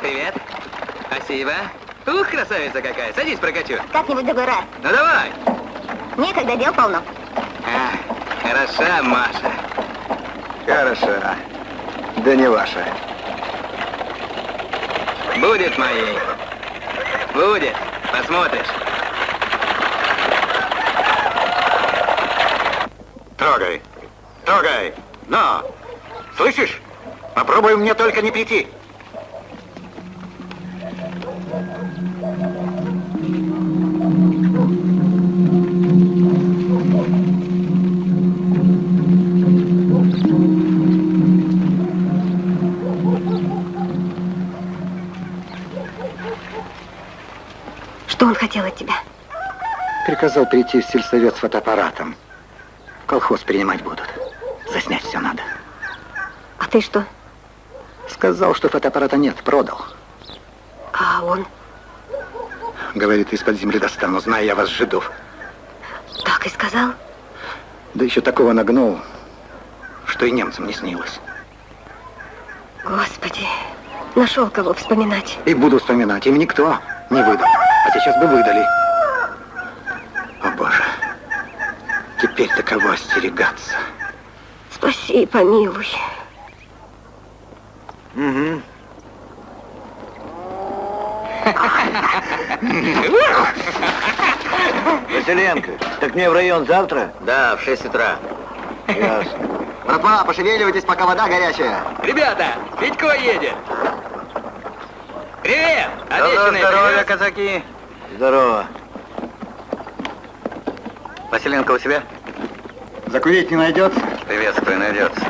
Привет. Спасибо. Ух, красавица какая. Садись, прокачу. Как-нибудь другой раз. Ну давай. Некогда, дел полно. А, хороша, Маша. Хороша. Да не ваша. Будет моей. Будет. Посмотришь. Трогай. Трогай. Но. Слышишь? Попробуй мне только не прийти. Что он хотел от тебя? Приказал прийти в сельсовет с фотоаппаратом. В колхоз принимать будут. А ты что? Сказал, что фотоаппарата нет, продал. А он? Говорит, из-под земли достану, знаю я вас, жидов. Так и сказал? Да еще такого нагнул, что и немцам не снилось. Господи, нашел кого вспоминать. И буду вспоминать, им никто не выдал. А сейчас бы выдали. О, Боже. Теперь-то кого остерегаться? Спаси и помилуй. Угу. Василенко, так мне в район завтра? Да, в 6 утра. Ясно. Братва, пошевеливайтесь, пока вода горячая. Ребята, Витько едет. Привет! Обещанный здоровья, привет. казаки. Здорово. Василенко у себя? Закурить не найдется? Приветствую, найдется.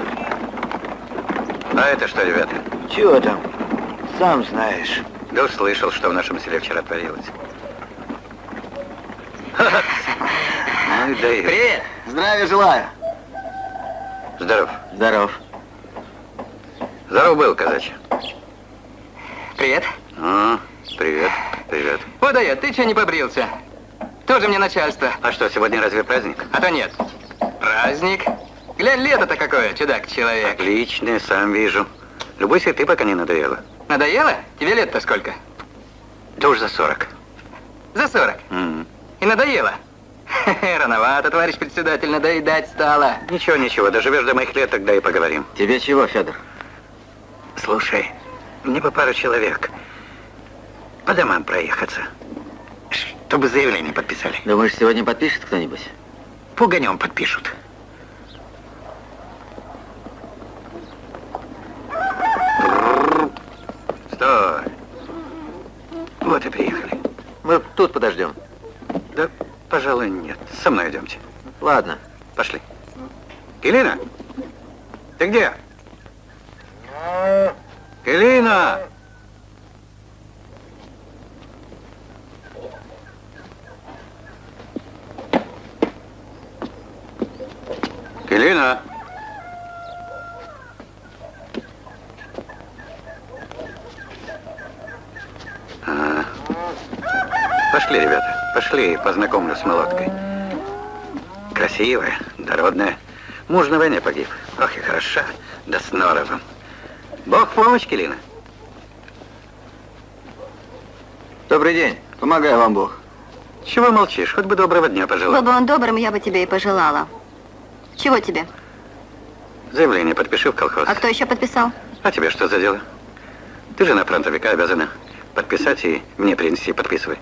А это что, ребята? Чего там? Сам знаешь. Да уж слышал, что в нашем селе вчера творилось. Ну и дают. Привет! Здравия желаю. Здоров. Здоров. Здоров был, казачья. Привет. А, привет, привет. Водоед, ты что не побрился? Тоже мне начальство. А что, сегодня разве праздник? А то нет. Праздник. Глянь, лето-то какое, чудак-человек. Отлично, сам вижу. Любуйся ты, пока не надоело. Надоело? Тебе лет-то сколько? Да уж за 40. За 40. М. И надоело? Рановато, товарищ председатель, надоедать стало. Ничего, ничего, доживешь до моих лет, тогда и поговорим. Тебе чего, Федор? Слушай, мне бы пару человек по домам проехаться, чтобы заявление подписали. Думаешь, сегодня подпишет кто-нибудь? Пуганем подпишут. Стой. Вот и приехали. Мы тут подождем. Да, пожалуй, нет. Со мной идемте. Ладно. Пошли. Келина? Ты где? Келина! Келина! Пошли, ребята, пошли, познакомлю с молоткой. Красивая, дородная. Муж на войне погиб. Ох и хороша, да с норовом. Бог в помощь, Келина. Добрый день. Помогай вам Бог. Чего молчишь? Хоть бы доброго дня Был пожелал. бы он добрым, я бы тебе и пожелала. Чего тебе? Заявление подпиши в колхоз. А кто еще подписал? А тебе что за дело? Ты жена фронтовика обязана подписать и мне принести, подписывай.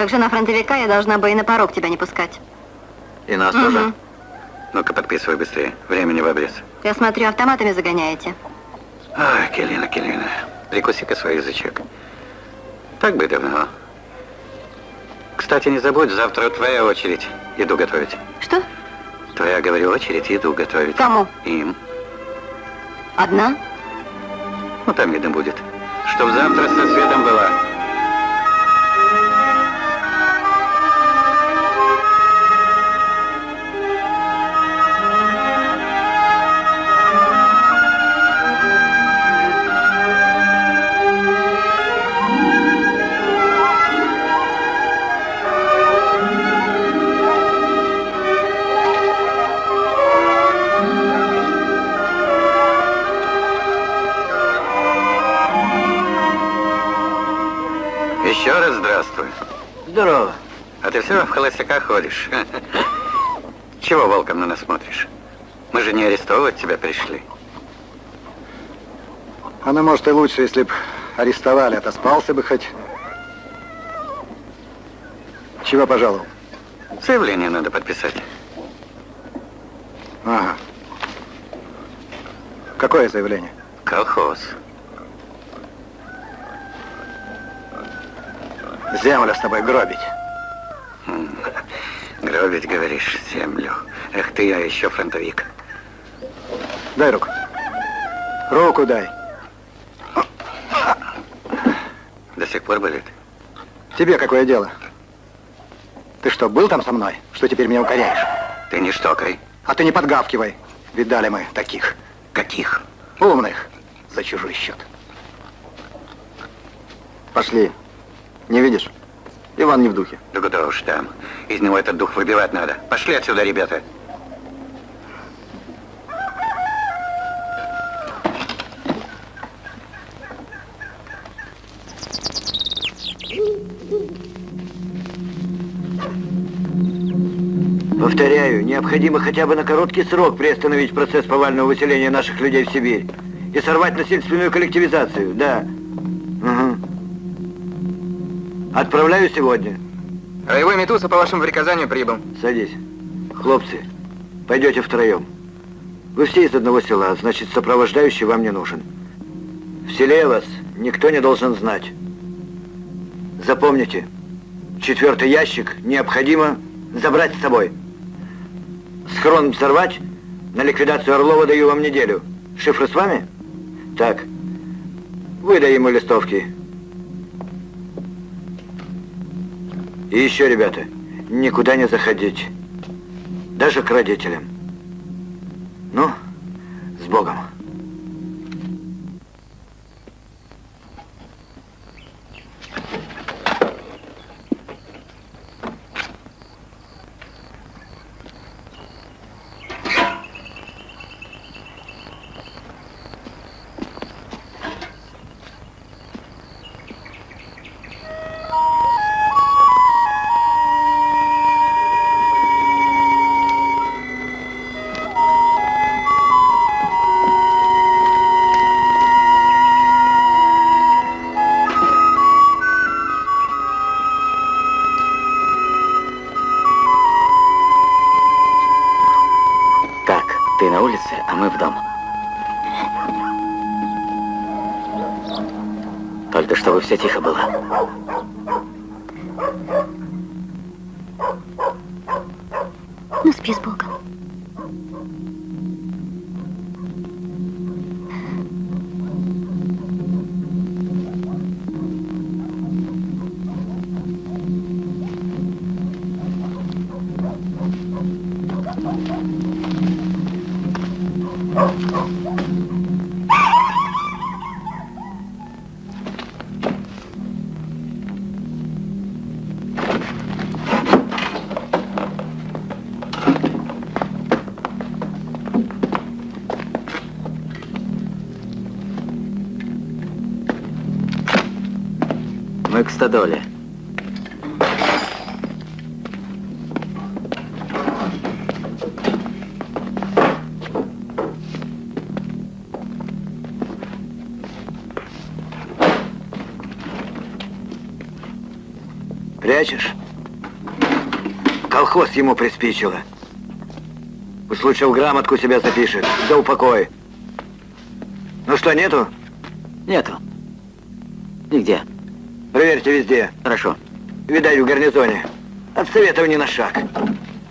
Как жена фронтовика, я должна бы и на порог тебя не пускать. И нас Мгм. тоже. Ну-ка, подписывай быстрее. Времени в обрез. Я смотрю, автоматами загоняете. Ай, Келина, Келина, прикуси-ка свой язычок. Так бы давно. Кстати, не забудь, завтра твоя очередь еду готовить. Что? Твоя, говорю, очередь еду готовить. Кому? Им. Одна? Ну, там видно будет. Чтоб завтра со светом была. В холостяках ходишь. Чего волком на нас смотришь? Мы же не арестовывать тебя пришли. Оно, может, и лучше, если б арестовали, отоспался бы хоть. Чего пожаловал? Заявление надо подписать. Ага. Какое заявление? Колхоз. Землю с тобой гробить. Гробить, говоришь, землю. Эх ты, я еще фронтовик. Дай руку. Руку дай. До сих пор болит? Тебе какое дело? Ты что, был там со мной? Что теперь меня укоряешь? Ты не штокай. А ты не подгавкивай. Видали мы таких. Каких? Умных. За чужой счет. Пошли. Не видишь? Иван не в духе. Да куда уж там. Из него этот дух выбивать надо. Пошли отсюда, ребята. Повторяю, необходимо хотя бы на короткий срок приостановить процесс повального выселения наших людей в Сибирь и сорвать насильственную коллективизацию, да. Отправляю сегодня. Роевой Метуса по вашему приказанию прибыл. Садись. Хлопцы, пойдете втроем. Вы все из одного села, значит, сопровождающий вам не нужен. В селе вас никто не должен знать. Запомните, четвертый ящик необходимо забрать с собой. Схрон взорвать, на ликвидацию Орлова даю вам неделю. Шифры с вами? Так, выдай ему листовки. И еще, ребята, никуда не заходить. Даже к родителям. Ну, с Богом. Мы в дом. Только чтобы все тихо было. Стадоле. Прячешь? Колхоз ему приспичило. Уж лучше в грамотку себя запишет. За упокой. Ну что? Нету. Проверьте везде. Хорошо. Видать, в гарнизоне. От советов ни на шаг.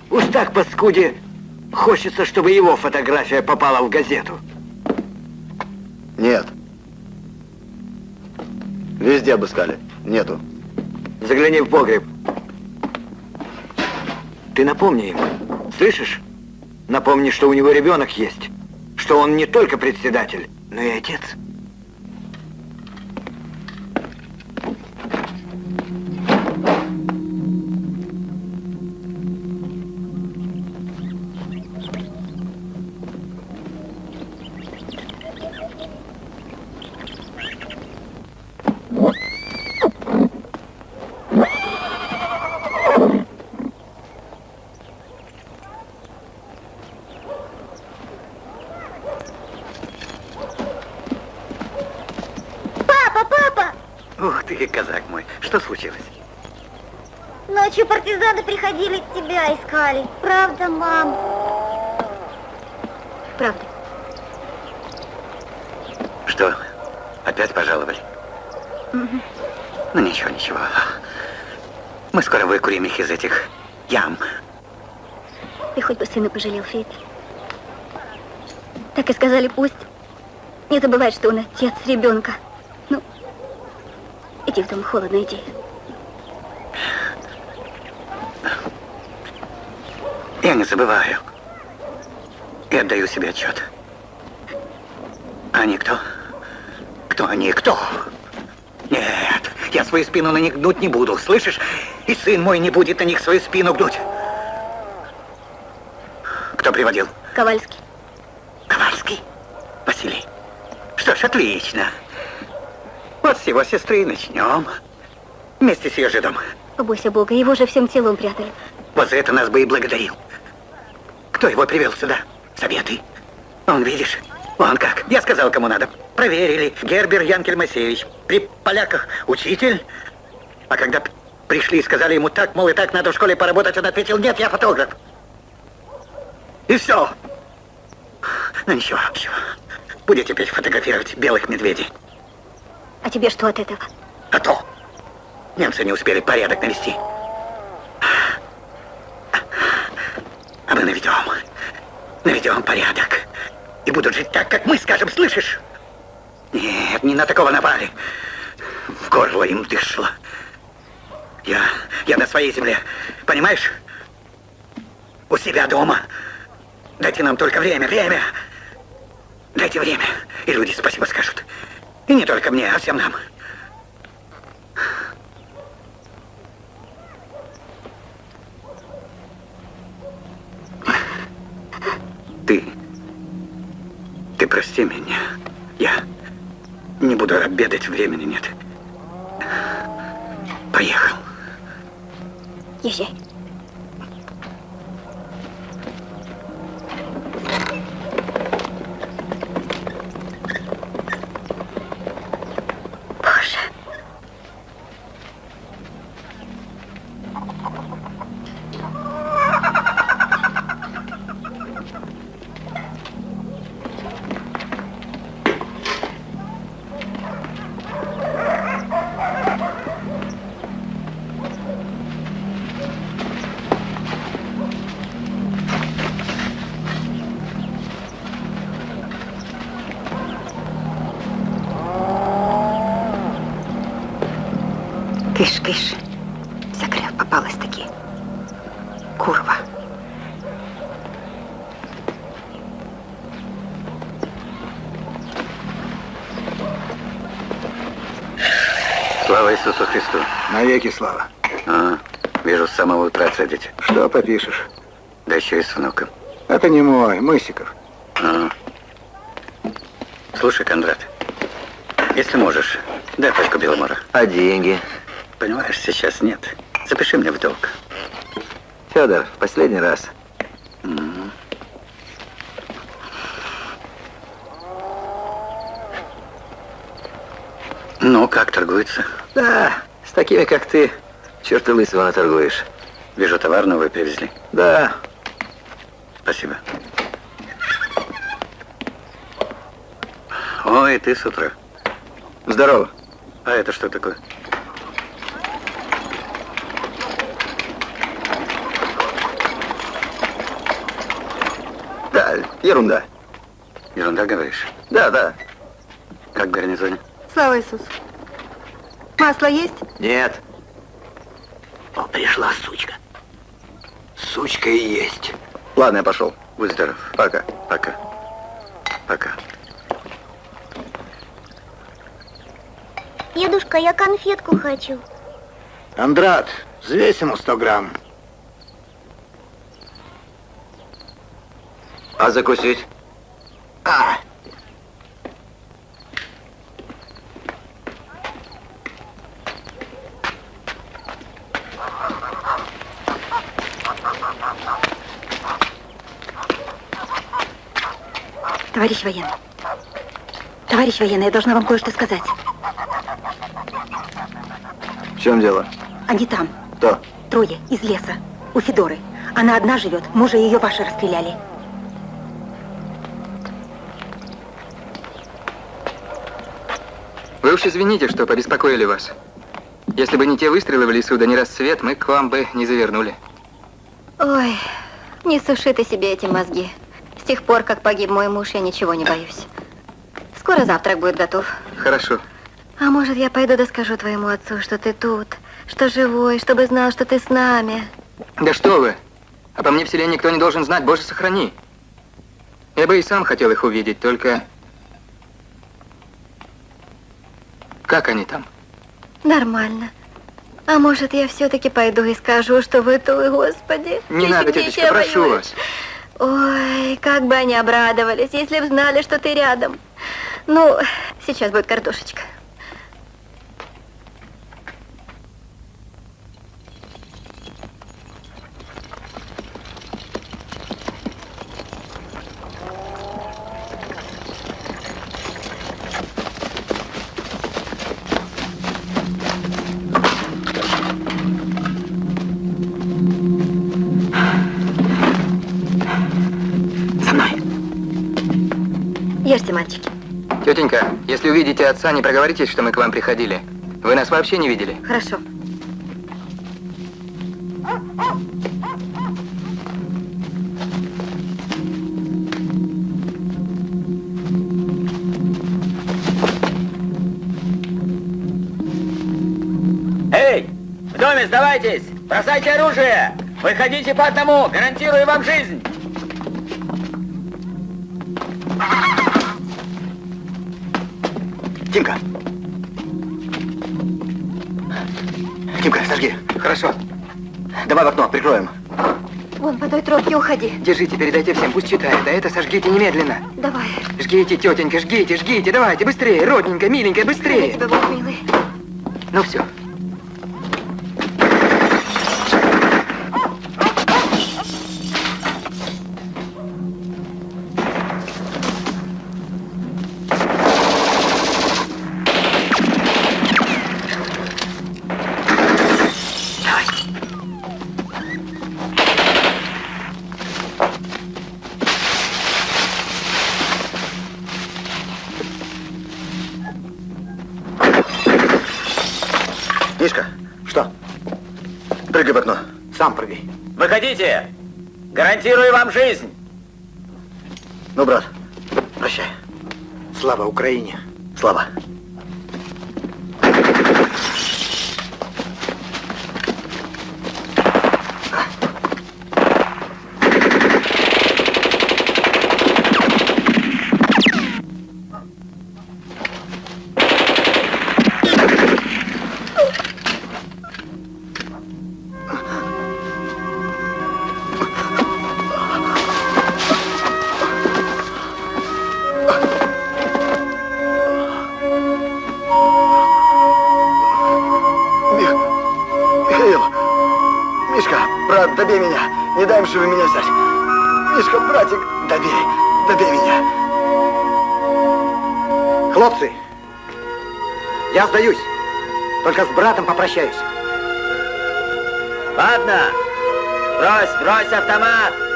Уж так, паскуде, хочется, чтобы его фотография попала в газету. Нет. Везде обыскали. Нету. Загляни в погреб. Ты напомни им, слышишь? Напомни, что у него ребенок есть. Что он не только председатель, но и отец. Искали. Правда, мам? Правда. Что, опять пожаловали? Ну ничего, ничего. Мы скоро выкурим их из этих ям. Ты хоть бы сына пожалел, Фейт. Так и сказали, пусть. Не забывай, что он отец ребенка. Ну, иди в дом, холодно, иди. Я не забываю. И отдаю себе отчет. Они кто? Кто они? Кто? Нет, я свою спину на них гнуть не буду, слышишь? И сын мой не будет на них свою спину гнуть. Кто приводил? Ковальский. Ковальский? Василий. Что ж, отлично. Вот с его сестры и начнем. Вместе с ее жидом. Побойся Бога, его же всем телом прятали. Вот за это нас бы и благодарил. Кто его привел сюда? Советы. Он, видишь, он как. Я сказал, кому надо. Проверили. Гербер Янкель Моисеевич. При поляках учитель. А когда пришли и сказали ему так, мол, и так надо в школе поработать, он ответил, нет, я фотограф. И все. Ну ничего, ничего. Будет теперь фотографировать белых медведей. А тебе что от этого? А то немцы не успели порядок навести. А мы наведем. Наведем порядок. И будут жить так, как мы скажем, слышишь? Нет, не на такого напали. В горло им дышло. Я, я на своей земле, понимаешь? У себя дома. Дайте нам только время, время. Дайте время, и люди спасибо скажут. И не только мне, а всем нам. Ты... Ты прости меня. Я не буду обедать, времени нет. Поехал. Езжай. Киш, киш. Закрыл, попалась таки. Курва. Слава Иисусу Христу. Навеки слава. А, вижу, с самого утра цедите. Что попишешь? Да еще и с внуком. Это не мой, Мысиков. А. Слушай, Кондрат, если можешь, дай пачку Беломора. А деньги? Понимаешь, сейчас нет. Запиши мне в долг. Федор, в последний раз. Ну, как торгуется? Да, с такими, как ты, черта лысого наторгуешь. Вижу, товар новый привезли. Да, Спасибо. Ой, ты с утра. здорово. А это что такое? Да, ерунда. Ерунда говоришь? Да, да. Как в гарнизоне? Слава Иисусу. Масло есть? Нет. О, пришла сучка. Сучка и есть. Ладно, я пошел. Будь здоров. Пока. Пока. Пока. Дедушка, я конфетку хочу. Андрат, взвесь ему 100 грамм. А закусить? А, Товарищ военный. Товарищ военный, я должна вам кое-что сказать. В чем дело? Они там. Кто? Трое, из леса. У Федоры. Она одна живет. Мужа ее ваши расстреляли. Вы уж извините, что побеспокоили вас. Если бы не те выстрелы в лесу, да не рассвет, мы к вам бы не завернули. Ой, не суши ты себе эти мозги. С тех пор, как погиб мой муж, я ничего не боюсь. Скоро завтрак будет готов. Хорошо. А может, я пойду да скажу твоему отцу, что ты тут, что живой, чтобы знал, что ты с нами. Да что вы! А по мне в селе никто не должен знать, боже сохрани. Я бы и сам хотел их увидеть, только... Как они там? Нормально. А может, я все-таки пойду и скажу, что вы тут, Господи. Не надо, тетечка, я прошу боюсь. вас. Ой, как бы они обрадовались, если б знали, что ты рядом. Ну, сейчас будет картошечка. За мной. Ешьте, мальчики. Тетенька, если увидите отца, не проговоритесь, что мы к вам приходили. Вы нас вообще не видели. Хорошо. Эй, в доме сдавайтесь! Бросайте оружие! Выходите по одному! Гарантирую вам жизнь! Тимка. Тимка, сожги. Хорошо. Давай в окно, прикроем. Вон, по той тропке уходи. Держите, передайте всем, пусть читают. А это сожгите немедленно. Давай. Жгите, тетенька, жгите, жгите. Давайте, быстрее, родненькая, миленькая, быстрее. тебя, Бог милый. Ну все. Выходите! Гарантирую вам жизнь! Ну, брат, прощай. Слава Украине. Слава. Им живы меня взять. Мишка, братик, добей. Добей меня. Хлопцы, я сдаюсь. Только с братом попрощаюсь. Ладно! Брось, брось автомат!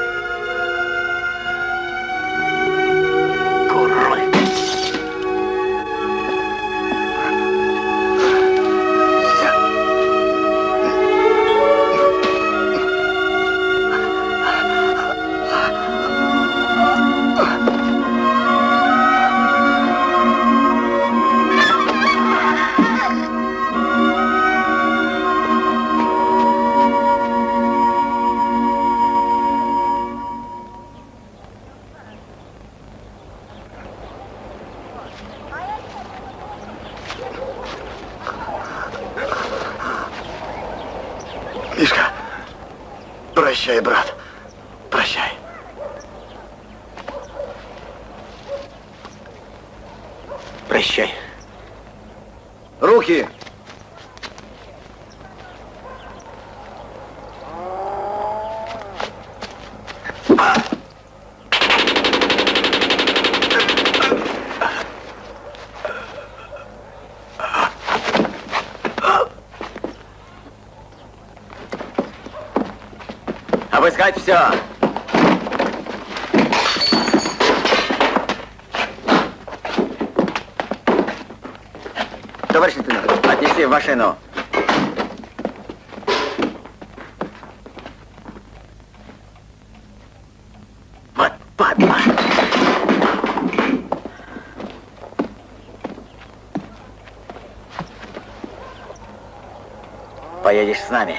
Поедешь с нами.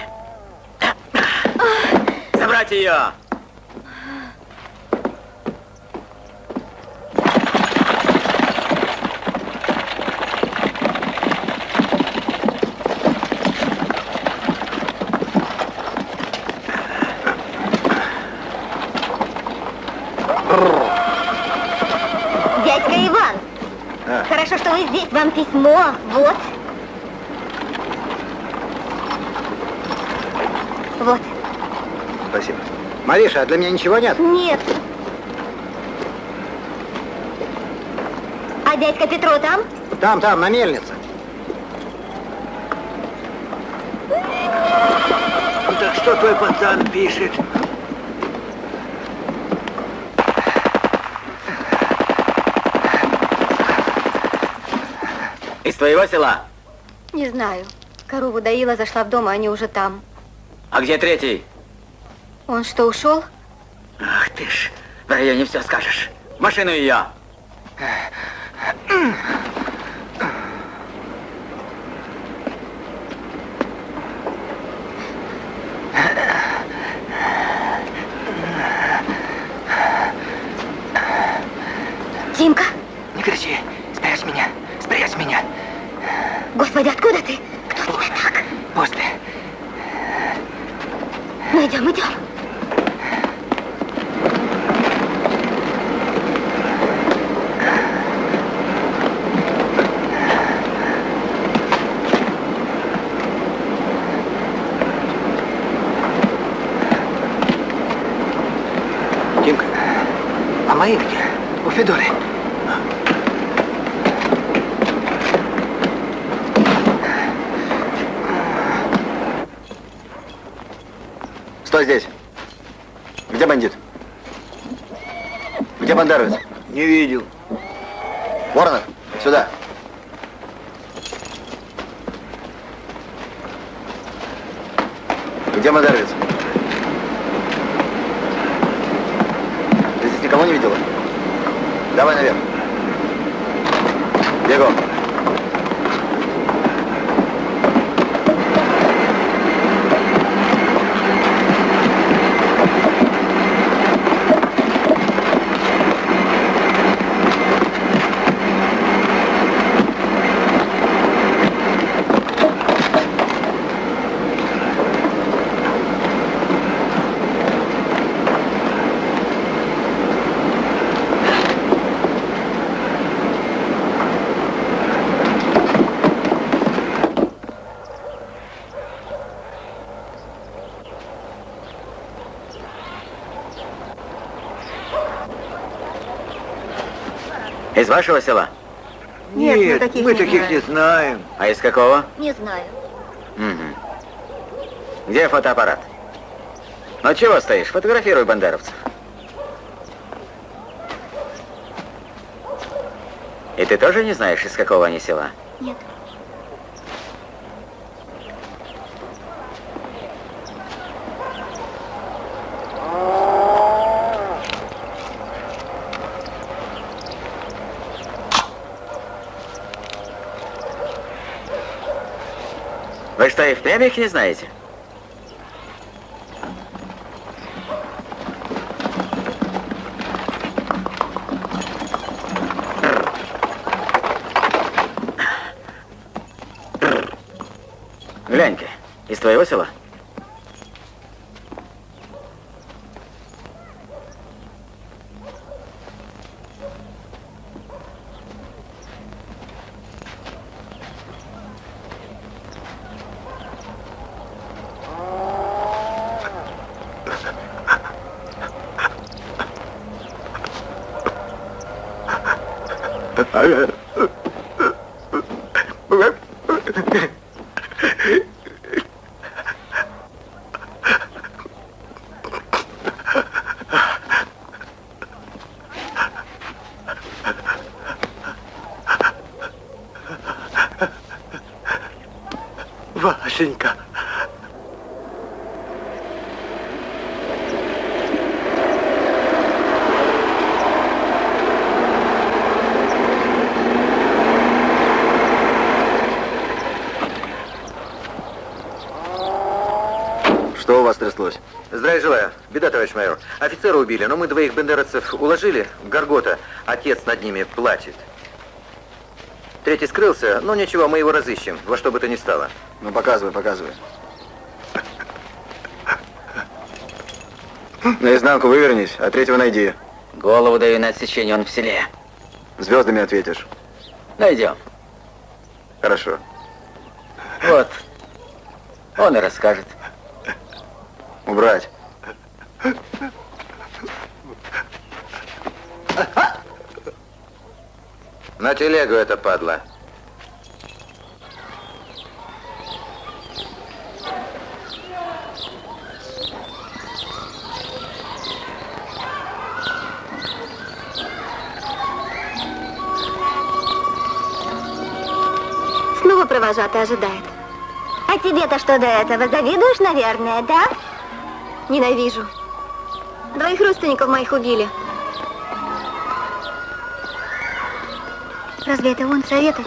Забрать ее! Дядька Иван, хорошо, что вы здесь. Вам письмо. Вот. Спасибо. Мариша, а для меня ничего нет? Нет. А дядька Петро там? Там, там, на мельнице. Так что твой пацан пишет? Из твоего села? Не знаю. Корову доила, зашла в дом, а они уже там. А где третий? Он что, ушел? Ах ты ж, в районе все скажешь. Машину ее. Из вашего села? Нет, мы таких мы не таких знаем. не знаем. А из какого? Не знаю. Мгм. Где фотоаппарат? Ну чего стоишь? Фотографируй бандеровцев. И ты тоже не знаешь, из какого они села? Нет. Что, и впрямь их не знаете? Офицера убили, но мы двоих бендеровцев уложили в Горгота. Отец над ними плачет. Третий скрылся, но ничего, мы его разыщем, во что бы то ни стало. Ну, показывай, показывай. Наизнанку вывернись, а третьего найди. Голову даю на отсечение, он в селе. Звездами ответишь. Найдем. Хорошо. Вот. Он и расскажет. Убрать. На телегу это падла. Снова провожатый ожидает. А тебе-то что до этого? Завидуешь, наверное, да? Ненавижу. Двоих родственников моих убили. Разве это он советы?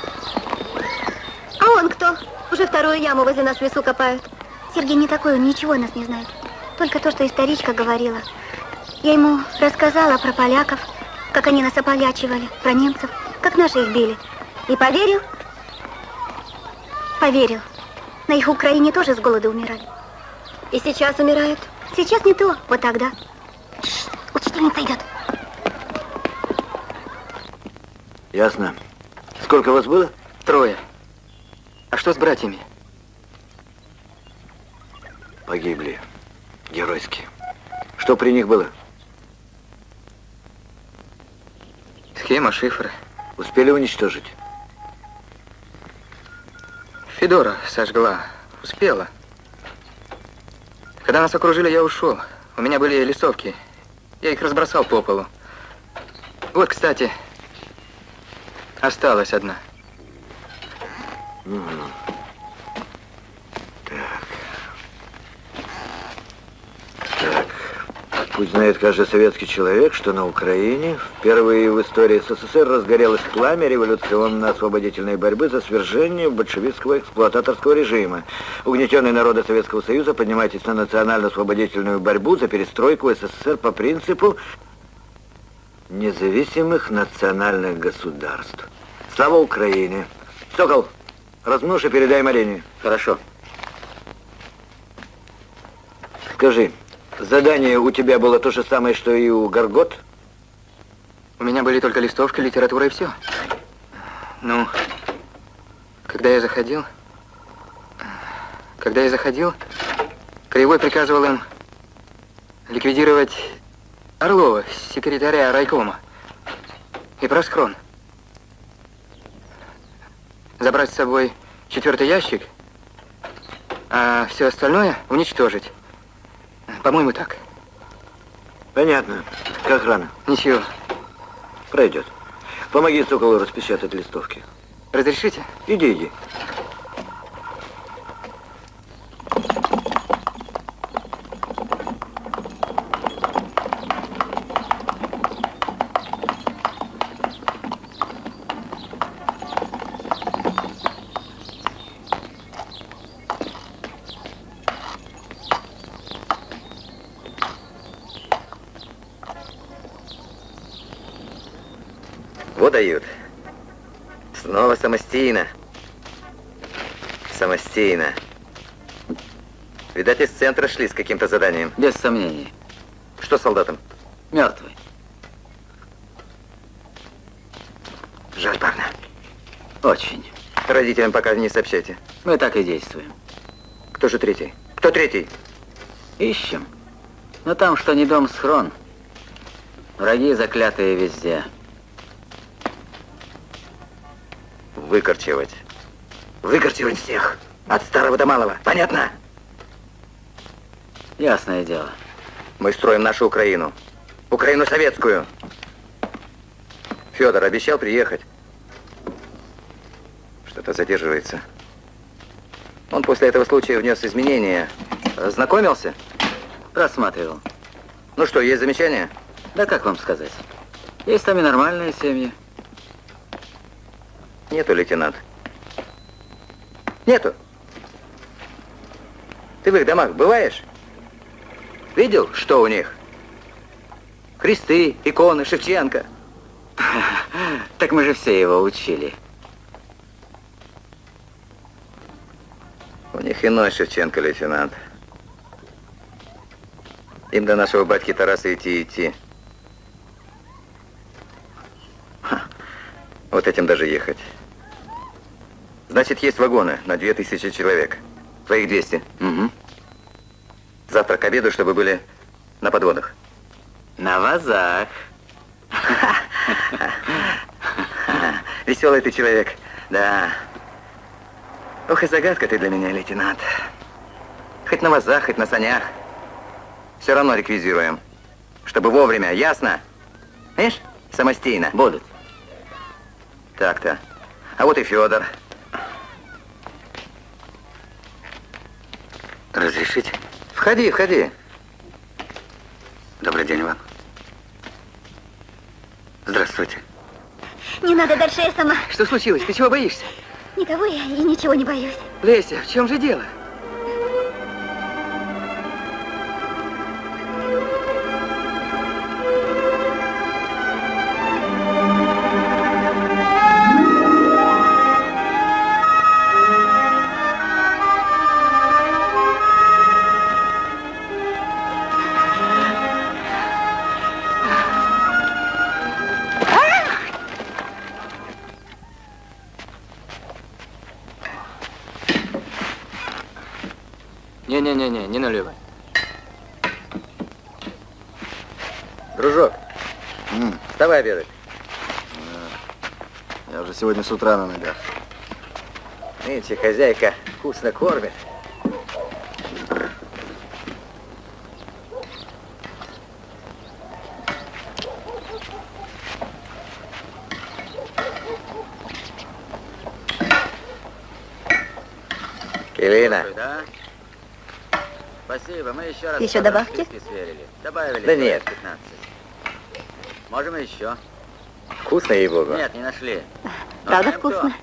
А он кто? Уже вторую яму возле нас в лесу копают. Сергей не такой, он ничего о нас не знает. Только то, что историчка говорила. Я ему рассказала про поляков, как они нас ополячивали, про немцев, как наши их били. И поверил? Поверил. На их Украине тоже с голода умирали. И сейчас умирают. Сейчас не то, вот тогда. Учительница идет. Ясно. Сколько вас было? Трое. А что с братьями? Погибли. Геройски. Что при них было? Схема, шифры. Успели уничтожить? Федора сожгла. Успела. Когда нас окружили, я ушел. У меня были листовки. Я их разбросал по полу. Вот, кстати, осталась одна. Пусть знает каждый советский человек, что на Украине впервые в истории СССР разгорелось пламя революционно-освободительной борьбы за свержение большевистского эксплуататорского режима. Угнетенные народы Советского Союза, поднимайтесь на национально-освободительную борьбу за перестройку СССР по принципу независимых национальных государств. Слава Украине! Сокол, размножь и передай Марине. Хорошо. Скажи, задание у тебя было то же самое, что и у Горгот? У меня были только листовки, литература и все. Ну, когда я заходил, когда я заходил, Краевой приказывал им ликвидировать Орлова, секретаря райкома, и Просхрон. Забрать с собой четвертый ящик, а все остальное уничтожить. По-моему, так. Понятно. Как рано? Ничего. Пройдет. Помоги Соколу распечатать листовки. Разрешите? Иди, иди. Вот дают. Снова самостийно. Самостийно. Центра шли с каким-то заданием. Без сомнений. Что с солдатом? Мертвый. Жаль парня. Очень. Родителям пока не сообщайте. Мы так и действуем. Кто же третий? Кто третий? Ищем. Но там что не дом, схрон. Враги заклятые везде. Выкорчевать. Выкорчевать всех. От старого до малого. Понятно? Ясное дело. Мы строим нашу Украину. Украину советскую. Федор обещал приехать. Что-то задерживается. Он после этого случая внес изменения. Знакомился? Рассматривал. Ну что, есть замечания? Да как вам сказать? Есть там и нормальные семьи. Нету, лейтенант. Нету. Ты в их домах бываешь? Видел, что у них? Кресты, иконы, Шевченко. Так мы же все его учили. У них иной Шевченко, лейтенант. Им до нашего батьки Тараса идти идти. Вот этим даже ехать. Значит, есть вагоны на 2000 человек. Твоих 200. Угу. Завтра к обеду, чтобы были на подводах. На вазах. Веселый ты человек. Да. Ох, и загадка ты для меня, лейтенант. Хоть на вазах, хоть на санях. Все равно реквизируем. Чтобы вовремя, ясно? Видишь? Самостийно. Будут. Так-то. А вот и Федор. Разрешите? Входи, входи. Добрый день вам. Здравствуйте. Не надо дальше, я сама. Что случилось? Ты чего боишься? Никого я и ничего не боюсь. Леся, в чем же дело? С утра на ногах. Нынче хозяйка вкусно кормит. Келина? Спасибо, мы еще раз... Еще добавки? Добавили Да нет. 15. Можем еще. вкусно, ей-богу. Нет, не нашли. Правда кто? вкусно?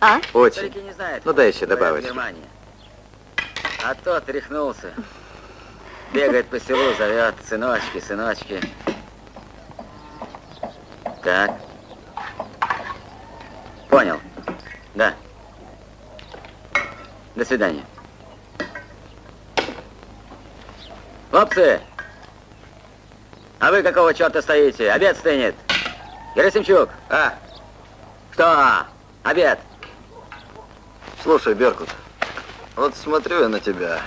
А? Очень. Старики не знают. Ну, дай еще. Германии. А тот рехнулся. Бегает по селу, зовет сыночки, сыночки. Так. Понял. Да. До свидания. Хлопцы! А вы какого черта стоите? Обед стынет. Герасимчук! А? Что? Обед! Слушай, Беркут, вот смотрю я на тебя.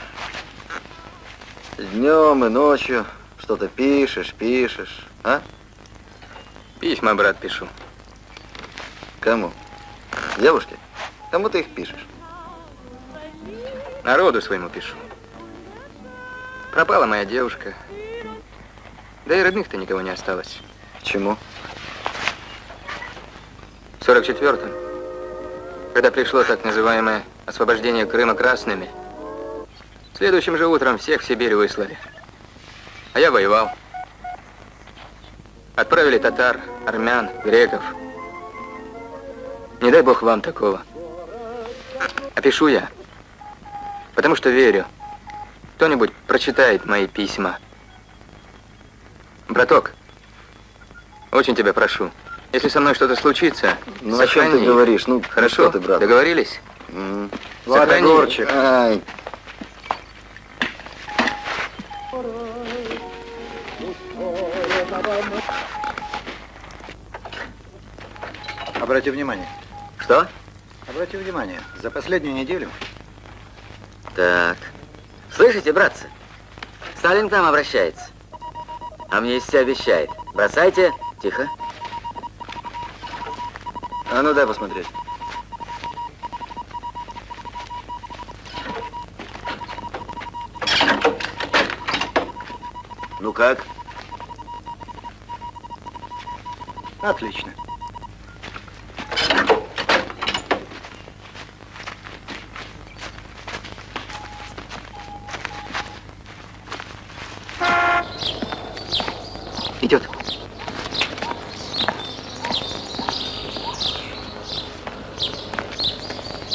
Днем и ночью что-то пишешь, пишешь, а? Письма, брат, пишу. Кому? Девушке? Кому ты их пишешь? Народу своему пишу. Пропала моя девушка. Да и родных-то никого не осталось. Почему? В 44-м, когда пришло так называемое освобождение Крыма красными, следующим же утром всех в Сибирь выслали. А я воевал. Отправили татар, армян, греков. Не дай бог вам такого. А пишу я, потому что верю. Кто-нибудь прочитает мои письма. Браток, очень тебя прошу, если со мной что-то случится, Ну, о чем сохрани. ты говоришь? Ну, Хорошо, ты, брат? договорились? М. Ладно, Сохрани. Горчик. Ай. Обрати внимание. Что? Обрати внимание, за последнюю неделю Так. Слышите, братцы? Сталин к нам обращается. Амнистия обещает. Бросайте. Тихо. А ну дай посмотреть. Ну как? Отлично.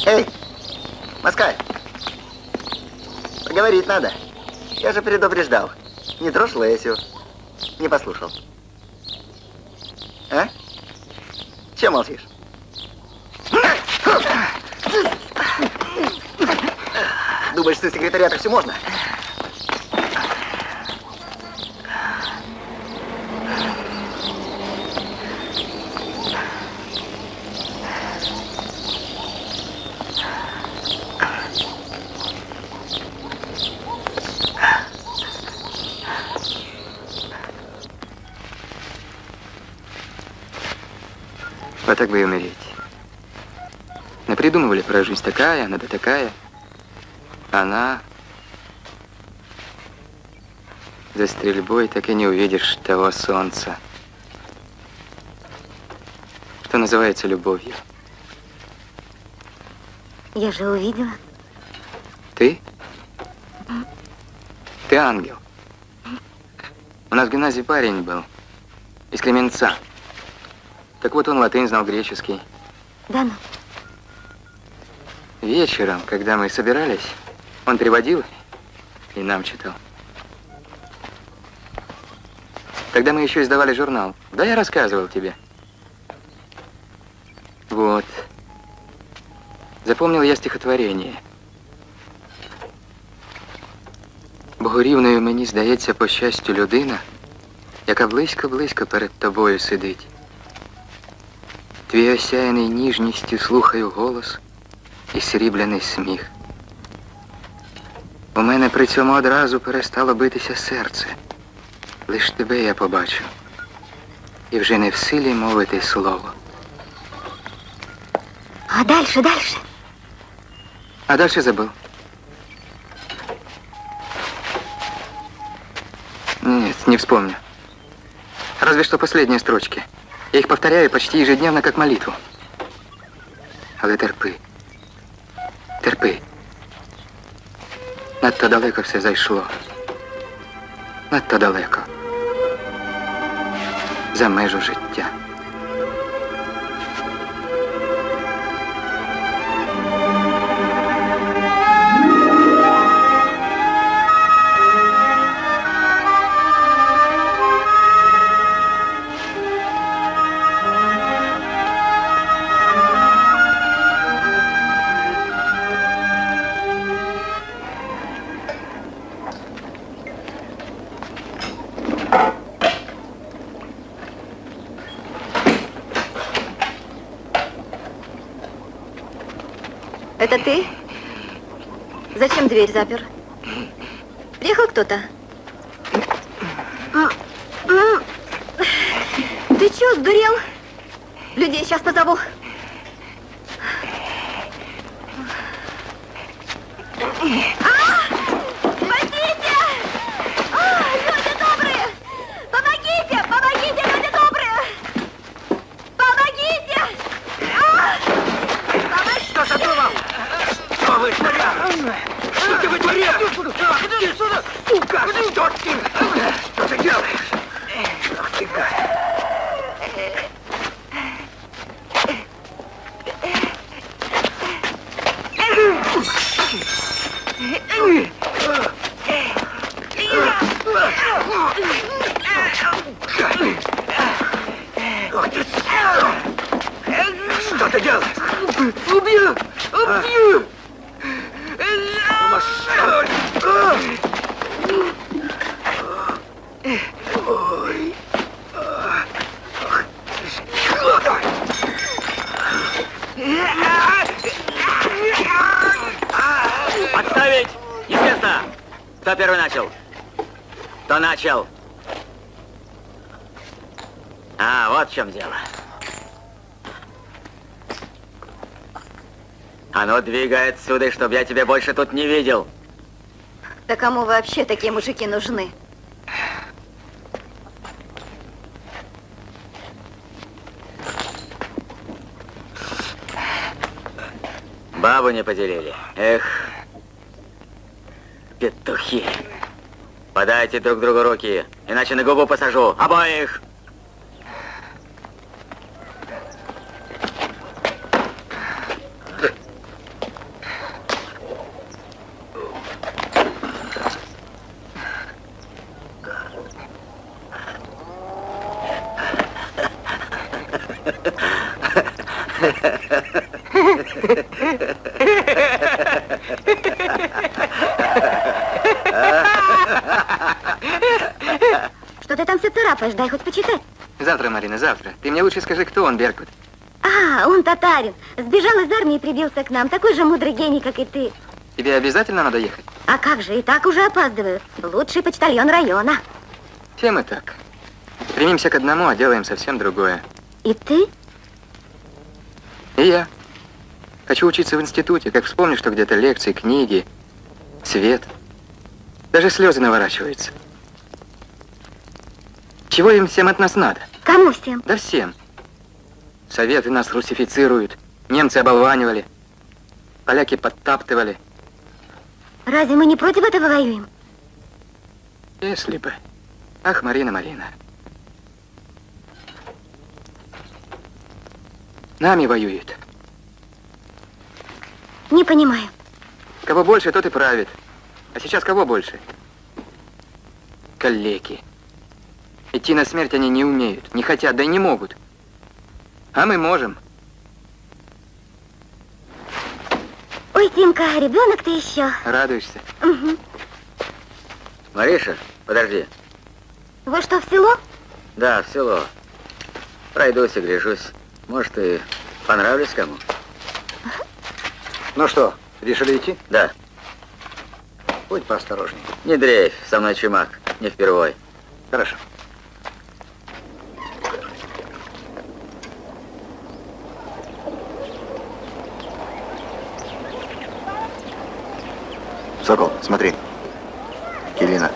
Эй, Москаль, поговорить надо. Я же предупреждал. Не трожь Лесю. Не послушал. А? Чем молчишь? Думаешь, ты секретаря-то все можно? Вот так бы и умереть. Напридумывали про жизнь такая, она да такая. Она... За стрельбой так и не увидишь того солнца, что называется любовью. Я же увидела. Ты? Ты ангел. У нас в гимназии парень был, из Кременца. Так вот он латынь знал, греческий. Да ну. Вечером, когда мы собирались, он переводил и нам читал. Тогда мы еще издавали журнал. Да, я рассказывал тебе. Вот. Запомнил я стихотворение. Богорівною мені здається по щастю людина, яка близько-близько перед тобою сидить. Твій осяяний ніжністю слухаю голос і срібляний сміх. У мене при цьому одразу перестало битися серце. Лиш тебе я побачу. І вже не в силі мовити слово. А дальше, дальше. А дальше забыл. Нет, не вспомню. Разве что последние строчки. Я их повторяю почти ежедневно, как молитву. Але терпи. Терпи. Надто далеко все зайшло. Надто далеко. За межу життя. Это ты? Зачем дверь запер? Приехал кто-то? Ты чё, сдурел? Людей сейчас позову. А! Спасите! А, люди добрые! Помогите! Помогите, люди добрые! Помогите! А! Помогите! Что задумал? Что вы творят? Что ты вытворяешь? Иди сюда, сука! Что ты? Что ты делаешь? Ах ты гад. Ах ты, Что ты делаешь? Убью! Убью! Отставить! Не с места! Кто первый начал? Кто начал? А, вот в чем дело. А ну, двигай отсюда, чтобы я тебя больше тут не видел. Да кому вообще такие мужики нужны? Бабу не поделили. Эх, петухи. Подайте друг другу руки, иначе на губу посажу. Обоих! Что ты там все царапаешь? Дай хоть почитать. Завтра, Марина, завтра. Ты мне лучше скажи, кто он, Беркут. А, он татарин. Сбежал из армии и прибился к нам. Такой же мудрый гений, как и ты. Тебе обязательно надо ехать? А как же, и так уже опаздываю. Лучший почтальон района. Все мы так. Стремимся к одному, а делаем совсем другое. И ты? И я. Хочу учиться в институте, как вспомню, что где-то лекции, книги, свет. Даже слезы наворачиваются. Чего им всем от нас надо? Кому всем? Да всем. Советы нас русифицируют, немцы оболванивали, поляки подтаптывали. Разве мы не против этого воюем? Если бы. Ах, Марина, Марина. Нами воюют. Не понимаю. Кого больше, тот и правит. А сейчас кого больше? Калеки. Идти на смерть они не умеют, не хотят, да и не могут. А мы можем. Ой, Тимка, ребенок ты еще. Радуешься? Угу. Мариша, подожди. Вы что, в село? Да, в село. Пройдусь и гляжусь. Может, и понравлюсь кому. Ну что, решили идти? Да. Будь поосторожней. Не дрейфь, со мной чумак. Не впервой. Хорошо. Сокол, смотри. Келина.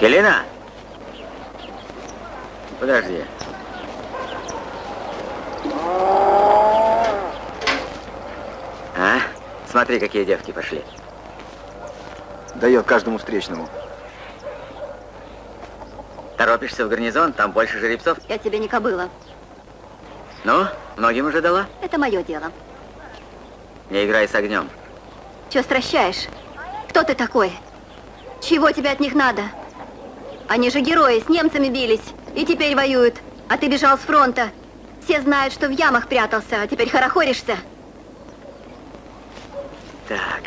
Келина? Подожди. А? Смотри, какие девки пошли. Дает каждому встречному. Торопишься в гарнизон, там больше жеребцов. Я тебе не кобыла. Ну, многим уже дала. Это мое дело. Не играй с огнем. Че стращаешь? Кто ты такой? Чего тебе от них надо? Они же герои, с немцами бились и теперь воюют. А ты бежал с фронта. Все знают, что в ямах прятался, а теперь хорохоришься. Так.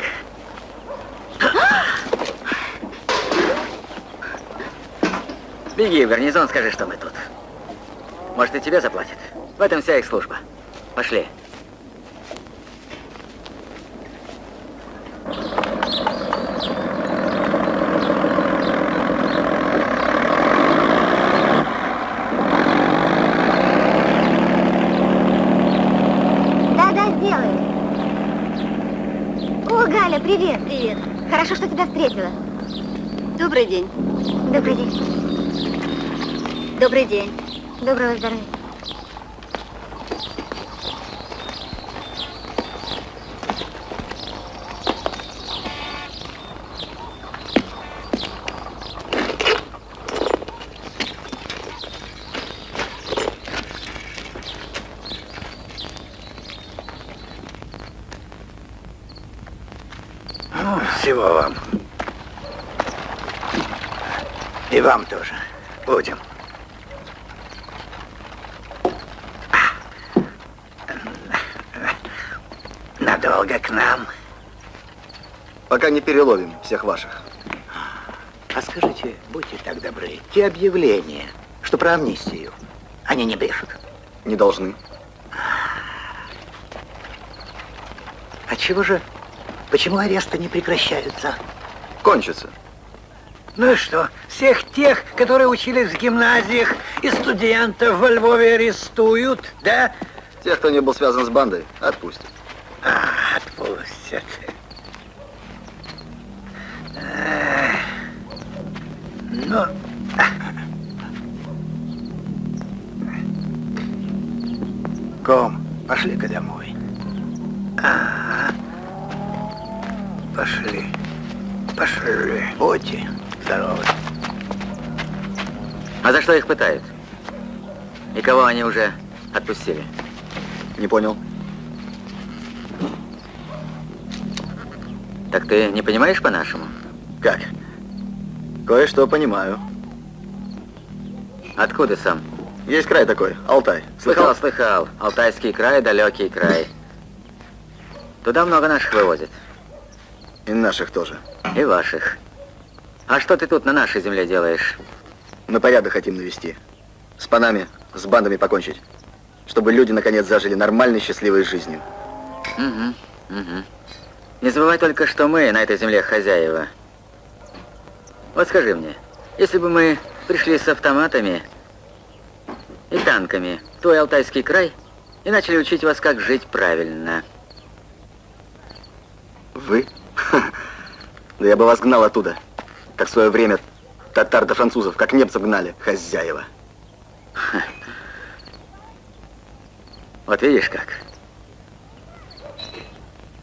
Беги в гарнизон, скажи, что мы тут. Может, и тебе заплатят. В этом вся их служба. Пошли. Да-да, сделаю. О, Галя, привет. Привет. Хорошо, что тебя встретила. Добрый день. Добрый день. Добрый день. Доброго здоровья. Ну, всего вам. И вам тоже. Будем. Надолго к нам. Пока не переловим всех ваших. А скажите, будьте так добры, те объявления, что про амнистию, они не брешут. Не должны. А чего же, почему аресты не прекращаются? Кончится. Ну и что, всех тех, которые учились в гимназиях и студентов во Львове арестуют, да? Тех, кто не был связан с бандой, отпустят. А, отпустят. Что их пытают? И кого они уже отпустили? Не понял. Так ты не понимаешь по-нашему? Как? Кое-что понимаю. Откуда сам? Есть край такой, Алтай. Слыхал, слыхал. Алтайский край, далекий край. Туда много наших вывозят. И наших тоже. И ваших. А что ты тут на нашей земле делаешь? Мы порядок хотим навести. С панами, с бандами покончить. Чтобы люди, наконец, зажили нормальной, счастливой жизнью. Угу, угу. Не забывай только, что мы на этой земле хозяева. Вот скажи мне, если бы мы пришли с автоматами и танками в твой Алтайский край и начали учить вас, как жить правильно. Вы? Да я бы вас гнал оттуда. Как в свое время татар до французов, как немцев гнали, хозяева. Вот видишь как.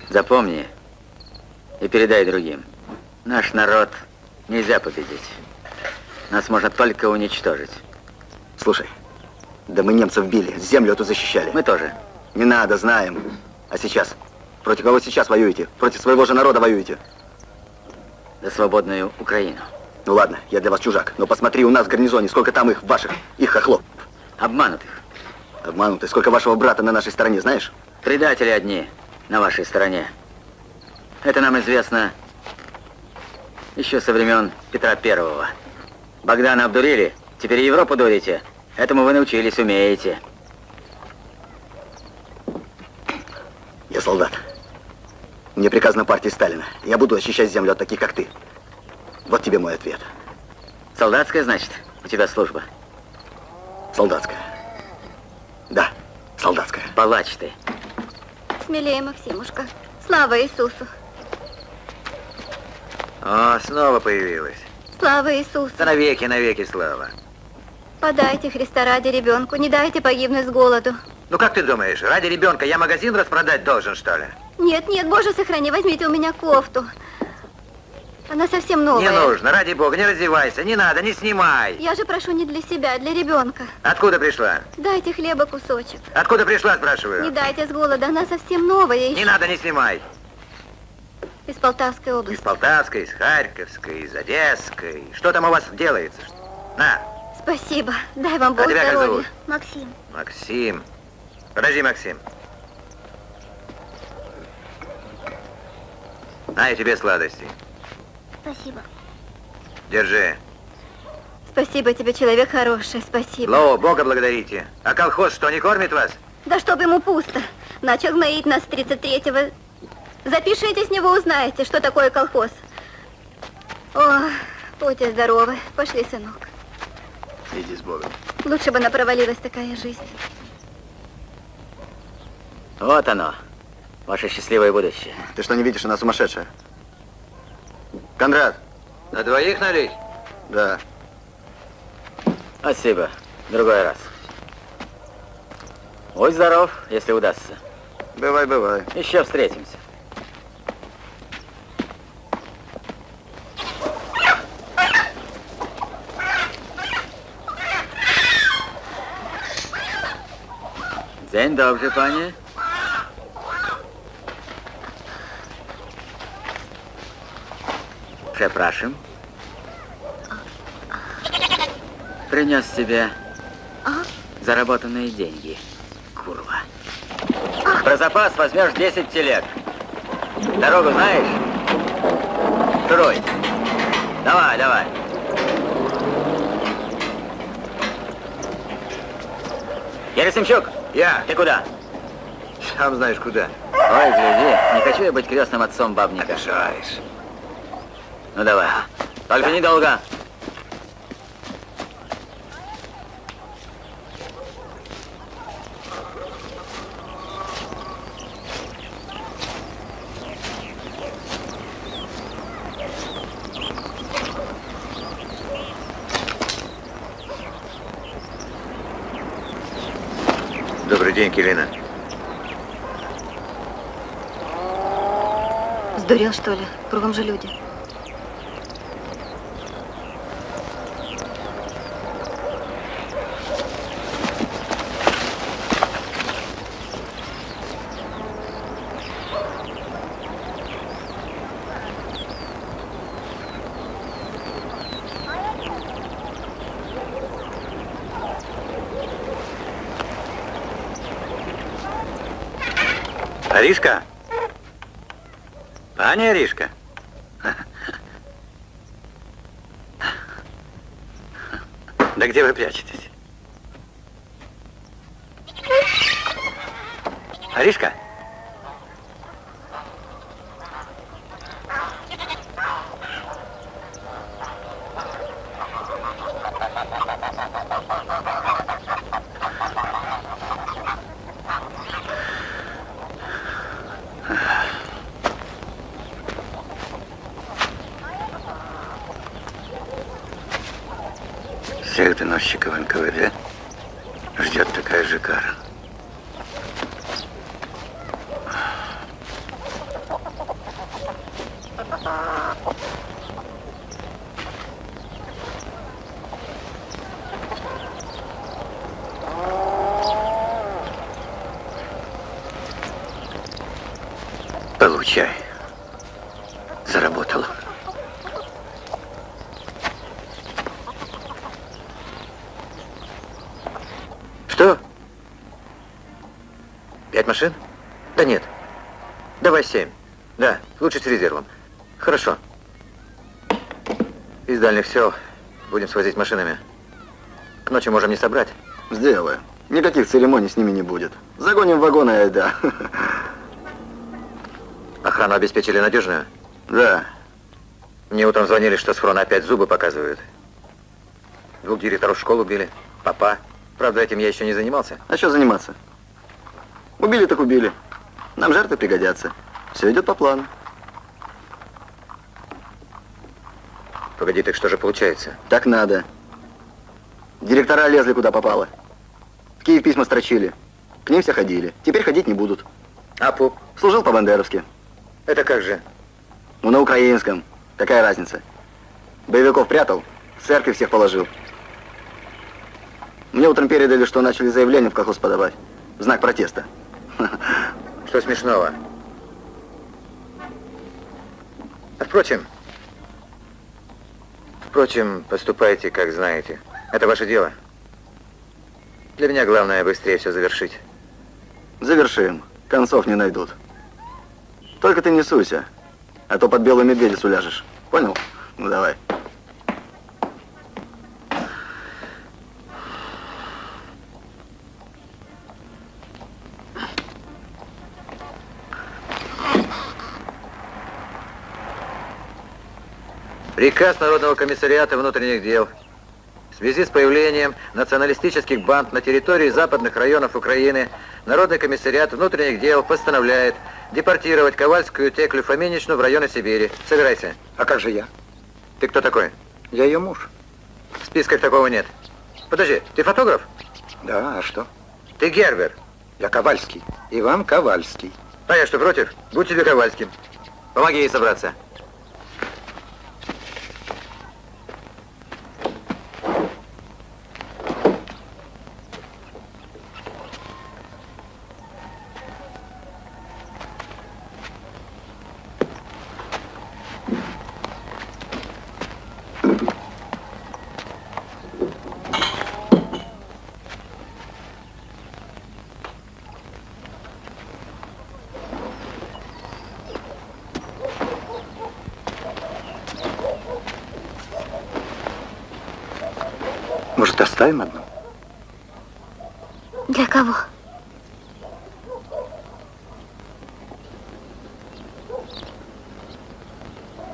Запомни и передай другим. Наш народ нельзя победить. Нас можно только уничтожить. Слушай, да мы немцев били, землю эту защищали. Мы тоже. Не надо, знаем. А сейчас? Против кого сейчас воюете? Против своего же народа воюете? За свободную Украину. Ну ладно, я для вас чужак, но посмотри у нас в гарнизоне, сколько там их, ваших, их хохлов. Обманутых. Обманутый. Сколько вашего брата на нашей стороне, знаешь? Предатели одни на вашей стороне. Это нам известно еще со времен Петра Первого. Богдана обдурили, теперь Европу дурите. Этому вы научились, умеете. Я солдат. Мне приказано партии Сталина. Я буду очищать землю от таких, как ты. Вот тебе мой ответ. Солдатская, значит, у тебя служба? Солдатская. Да, солдатская. Палач ты. Смелее, Максимушка. Слава Иисусу. О, снова появилась. Слава Иисусу. Да навеки, навеки слава. Подайте Христа ради ребенку, не дайте погибнуть с голоду. Ну как ты думаешь, ради ребенка я магазин распродать должен, что ли? Нет, нет, Боже, сохрани, возьмите у меня кофту. Она совсем новая. Не нужно, ради бога, не раздевайся, не надо, не снимай. Я же прошу не для себя, а для ребенка. Откуда пришла? Дайте хлеба кусочек. Откуда пришла, спрашиваю? Не дайте с голода, она совсем новая еще. Не надо, не снимай. Из Полтавской области. Из Полтавской, из Харьковской, из Одесской. Что там у вас делается? На, Спасибо. Дай вам Бог А тебя как здоровья. зовут? Максим, Максим. Подожди, Максим. На, и тебе сладости. Спасибо. Держи. Спасибо тебе, человек хороший, спасибо. Лоу, Бога благодарите. А колхоз что, не кормит вас? Да чтоб ему пусто. Начал гноить нас с 33-го. Запишитесь, не вы узнаете, что такое колхоз. О, будьте здоровы. Пошли, сынок. Иди с Богом. Лучше бы она провалилась такая жизнь. Вот оно, ваше счастливое будущее. Ты что, не видишь, она сумасшедшая? Кондрат. На двоих налить? Да. Спасибо. Другой раз. Будь здоров, если удастся. Бывай, бывай. Еще встретимся. Dzień dobry, panie. Przepraszam. Принес тебе заработанные деньги, курва. Про запас возьмешь 10 телег. Дорогу знаешь? Трой. Давай, давай. Герасимчук, Я. ты куда? Сам знаешь куда. Ой, гляди, не хочу я быть крестным отцом бабника. Обижаешь. Ну давай. Только недолго. Добрый день, Келина. Сдурел, что ли? Кругом же люди. Аришка? Пані Аришка? Да где вы прячетесь? Аришка? Всех доносчиков НКВД ждет такая же кара. Получай. Заработала. Что? Пять машин? Да нет. Давай семь. Да, лучше с резервом. Хорошо. Из дальних сел будем свозить машинами. К ночи можем не собрать. Сделаю. Никаких церемоний с ними не будет. Загоним в вагон и айда. Охрану обеспечили надежную. Да. Мне утром звонили, что с фрона опять зубы показывают. Двух директоров школы убили. Папа. Правда, этим я еще не занимался. А что заниматься? Убили так убили. Нам жертвы пригодятся. Все идет по плану. Погоди, так что же получается? Так надо. Директора лезли куда попало. В Киев письма строчили. К ним все ходили. Теперь ходить не будут. А пуп? Служил по-бандеровски. Это как же? Ну, на украинском. Какая разница? Боевиков прятал, в церкви всех положил. Мне утром передали, что начали заявление в колхоз подавать. В знак протеста. Что смешного? А впрочем, впрочем, поступайте, как знаете. Это ваше дело. Для меня главное быстрее все завершить. Завершим. Концов не найдут. Только ты не суйся, а то под белую медведицу ляжешь. Понял? Ну давай. Приказ Народного комиссариата внутренних дел. В связи с появлением националистических банд на территории западных районов Украины Народный комиссариат внутренних дел постановляет депортировать Ковальскую Теклю Фоминичну в районы Сибири. Собирайся. А как же я? Ты кто такой? Я ее муж. В списках такого нет. Подожди, ты фотограф? Да, а что? Ты Гербер. Я Ковальский. Иван Ковальский. А я что, против? Будь тебе Ковальским. Помоги ей собраться. Для кого?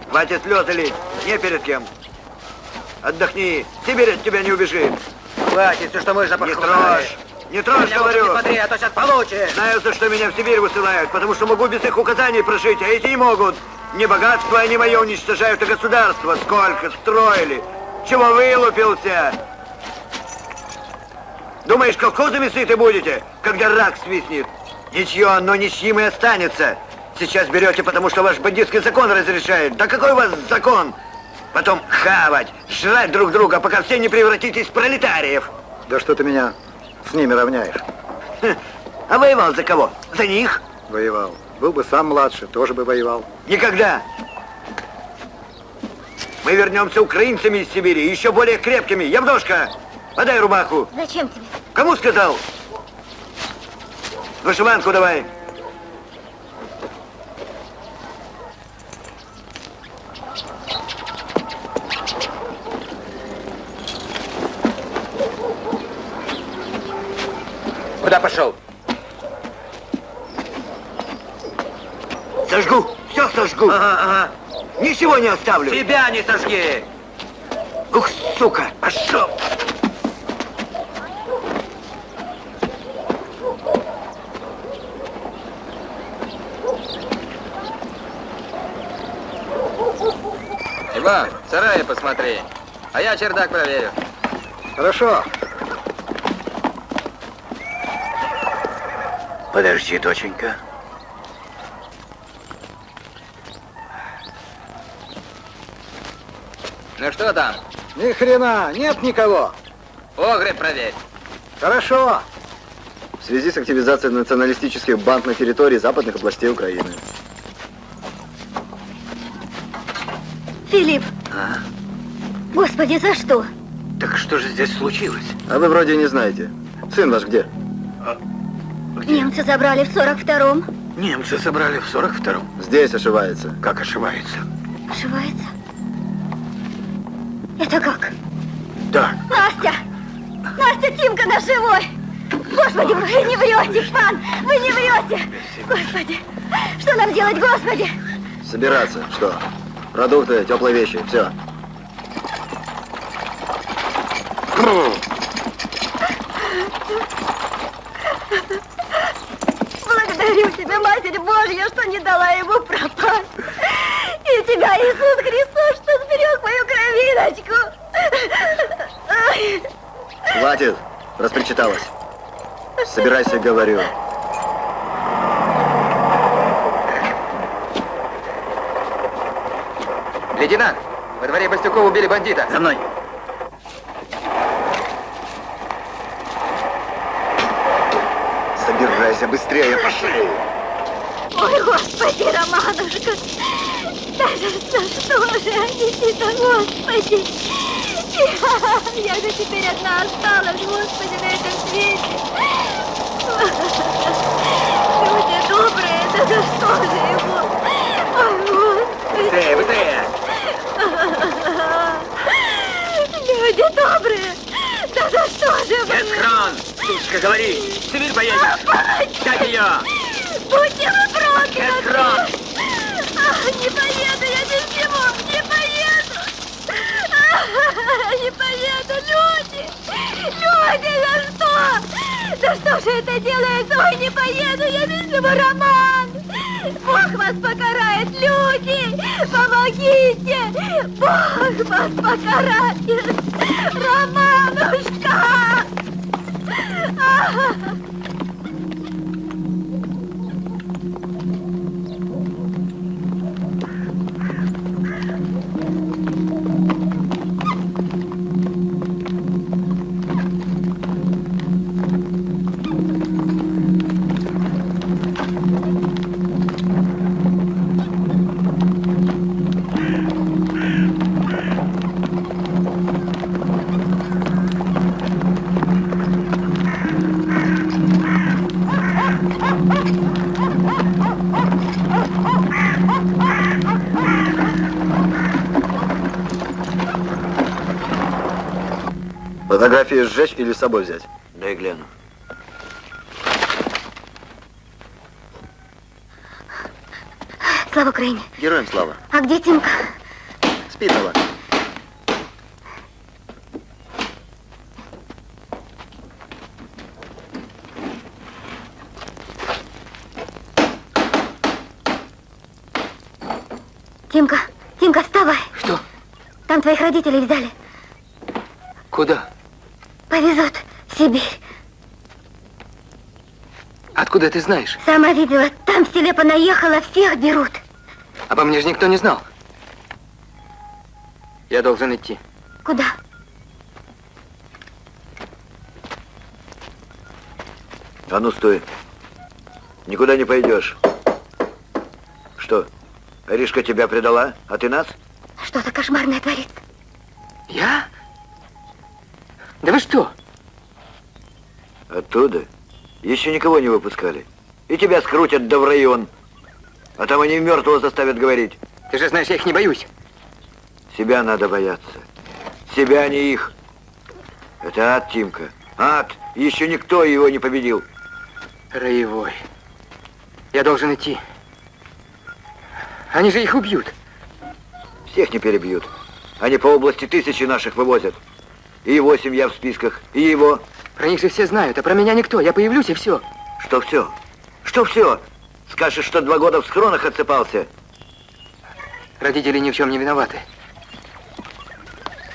Хватит слезы лить, не перед кем. Отдохни, Сибирь от тебя не убежит. Хватит, все, что можно, Не трожь, не трожь, говорю. смотри, а то сейчас получишь. Знаю, за что меня в Сибирь высылают, потому что могу без их указаний прожить, а эти не могут. Не богатство они мое уничтожают, а государство. Сколько строили. Чего вылупился? Думаешь, колхозами сыты будете, когда рак свистнет? Ничье, но ничьим и останется. Сейчас берете, потому что ваш бандитский закон разрешает. Да какой у вас закон? Потом хавать, жрать друг друга, пока все не превратитесь в пролетариев. Да что ты меня с ними равняешь? А воевал за кого? За них? Воевал. Был бы сам младше, тоже бы воевал. Никогда. Мы вернемся украинцами из Сибири, еще более крепкими. Явдошка, Подай рубаху. Зачем тебе? Кому сказал? Вышиванку давай. Куда пошел? Сожгу. Все сожгу. Ага, ага. Ничего не оставлю. Тебя не сожги. Ух, сука, пошел. Иван, в сарае посмотри. А я чердак проверю. Хорошо. Подожди, доченька. Ну что там? Ни хрена, нет никого. Погреб проверь. Хорошо. В связи с активизацией националистических банд на территории западных областей Украины. Филипп, А? господи, за что? Так что же здесь случилось? А вы вроде не знаете. Сын ваш где? Где? Немцы забрали в 42-м. Немцы собрали в 42-м. Здесь ошивается. Как ошибается? Ошивается? Это как? Так, Настя! Настя, Тимка наш живой! Господи, вы не врете, пан! Вы не врете! Господи! Что нам делать, господи? Собираться. Что? Продукты, теплые вещи. Все. Благодарю тебя, Матерь Божья, что не дала ему пропасть. И тебя, Иисус Христос, что сберег мою кровиночку. Хватит. Распричиталась. Собирайся, говорю. Лейтенант, во дворе Бастюкова убили бандита. за мной. Собирайся быстрее, пошли. Ой, Господи, Романушка. Да за что же они тебя, Господи? Я же теперь одна осталась, Господи, на этом свете. Люди добрые, да за что же его? Ой, Господи. Быстрее, быстрее! Люди добрые, да за что же вы? Эсхрон! Сучка, говори! Сибирь поедешь! Взять ее! Будьте вы прокляты! Эсхрон! А, Не поеду я с кем, не поеду! А, Не поеду, люди! Люди, за что? Да что же это делается? Ой, не поеду я без него, Роман! Бог вас покарает, люди! Помогите! Бог вас покарает! Романушка! А! Сжечь или с собой взять? Дай гляну. Слава Украине! Героям слава. А где Тимка? Спит Алла. Тимка, Тимка, вставай! Что? Там твоих родителей взяли. Куда? Повезут в Сибирь. Откуда ты знаешь? Сама видела, там в селе понаехала, всех берут. Обо мне же никто не знал. Я должен идти. Куда? А ну стой. Никуда не пойдешь. Что, Аришка тебя предала, а ты нас? Что-то кошмарное творится. Я? Вы что? Оттуда еще никого не выпускали. И тебя скрутят да в район. А там они мертвого заставят говорить. Ты же знаешь, я их не боюсь. Себя надо бояться. Себя, а не их. Это ад, Тимка. Ад. Еще никто его не победил. Роевой. Я должен идти. Они же их убьют. Всех не перебьют. Они по области тысячи наших вывозят. И его семья в списках, и его. Про них же все знают, а про меня никто. Я появлюсь и все. Что все? Что все? Скажешь, что два года в схронах отсыпался. Родители ни в чем не виноваты.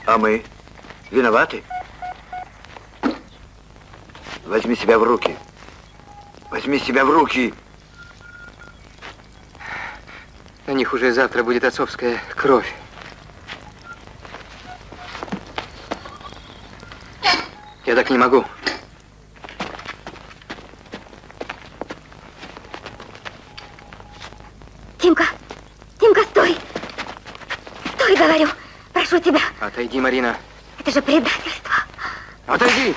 А мы? Виноваты? Возьми себя в руки. Возьми себя в руки. На них уже завтра будет отцовская кровь. Я так не могу. Тимка, Тимка, стой! Стой, говорю, прошу тебя. Отойди, Марина. Это же предательство. Отойди!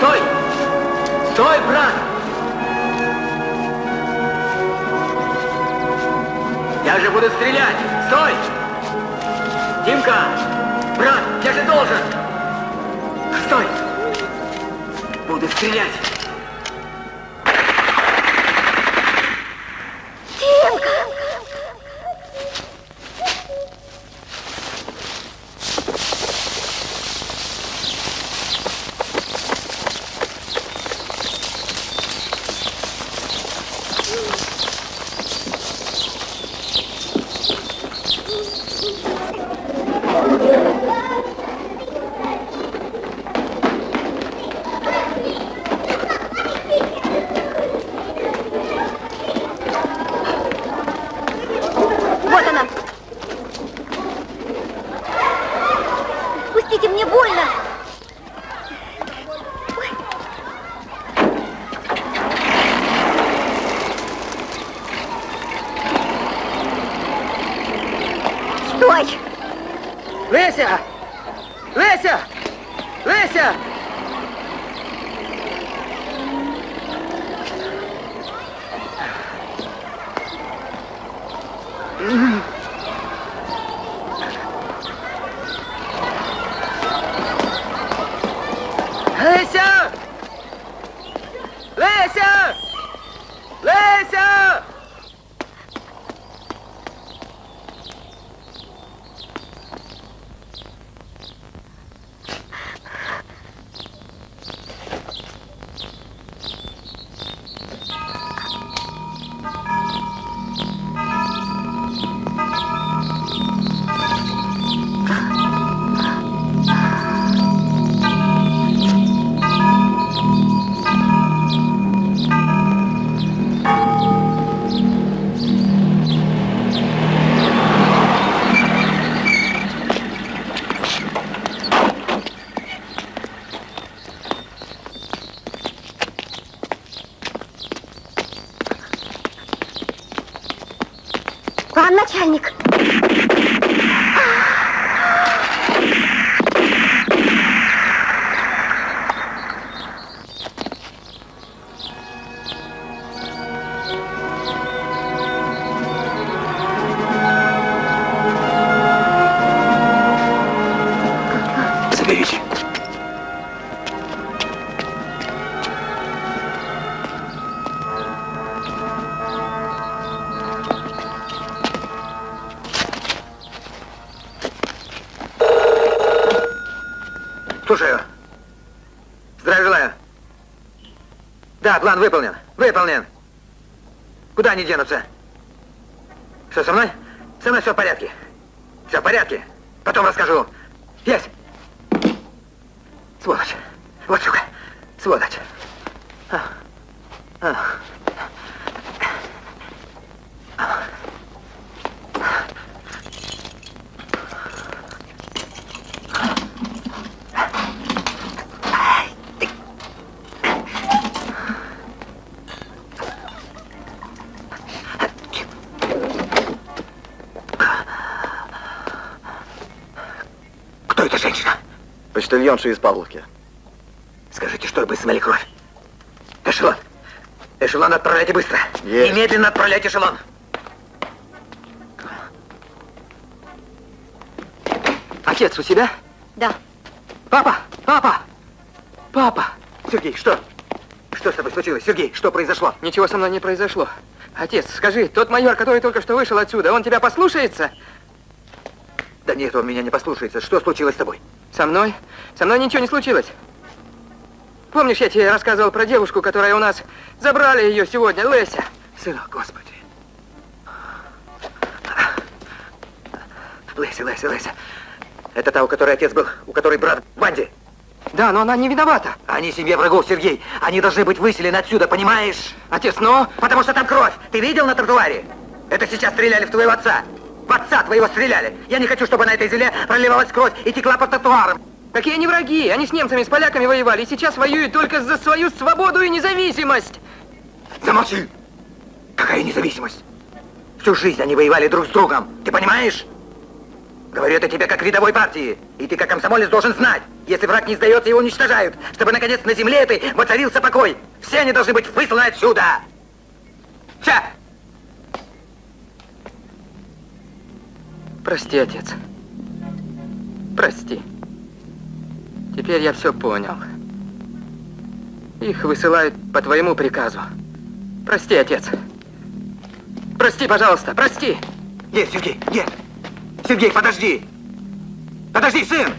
Стой! Стой, брат! Я же буду стрелять! Стой! Димка! Брат, я же должен! Стой! Буду стрелять! Заберите. Слушаю. Здравия желаю. Да, план выполнен. Выполнен. Куда они денутся? Что, со мной? Со мной все в порядке. Все в порядке. Потом расскажу. Есть. Сволочь. Вот сука. Сволочь. А. А. это женщина? Почтальонша из Павловки. Скажите, чтобы смыли кровь. Эшелон. Эшелон отправляйте быстро. Есть. Немедленно отправляйте эшелон. Отец у себя? Да. Папа! Папа! Папа! Сергей, что? Что с тобой случилось? Сергей, что произошло? Ничего со мной не произошло. Отец, скажи, тот майор, который только что вышел отсюда, он тебя послушается? Да нет, он меня не послушается. Что случилось с тобой? Со мной? Со мной ничего не случилось. Помнишь, я тебе рассказывал про девушку, которая у нас... Забрали ее сегодня, Леся. Сынок, господи. Леся, Леся, Леся. Это та, у которой отец был, у которой брат в банде. Да, но она не виновата. Они семья врагов, Сергей. Они должны быть выселены отсюда, понимаешь? Отец, но... Потому что там кровь. Ты видел на тротуаре? Это сейчас стреляли в твоего отца. В отца твоего стреляли. Я не хочу, чтобы на этой земле проливалась кровь и текла по тротуарам. Какие они враги? Они с немцами, с поляками воевали, и сейчас воюют только за свою свободу и независимость. Замолчи! Какая независимость? Всю жизнь они воевали друг с другом. Ты понимаешь? Говорю это тебе как рядовой партии. И ты как комсомолец должен знать. Если враг не сдается, его уничтожают. Чтобы, наконец, на земле этой воцарился покой. Все они должны быть высланы отсюда. Все! Прости, отец. Прости. Теперь я все понял. Их высылают по твоему приказу. Прости, отец. Прости, пожалуйста, прости. Нет, Сергей, нет. Сергей, подожди. Подожди, сын.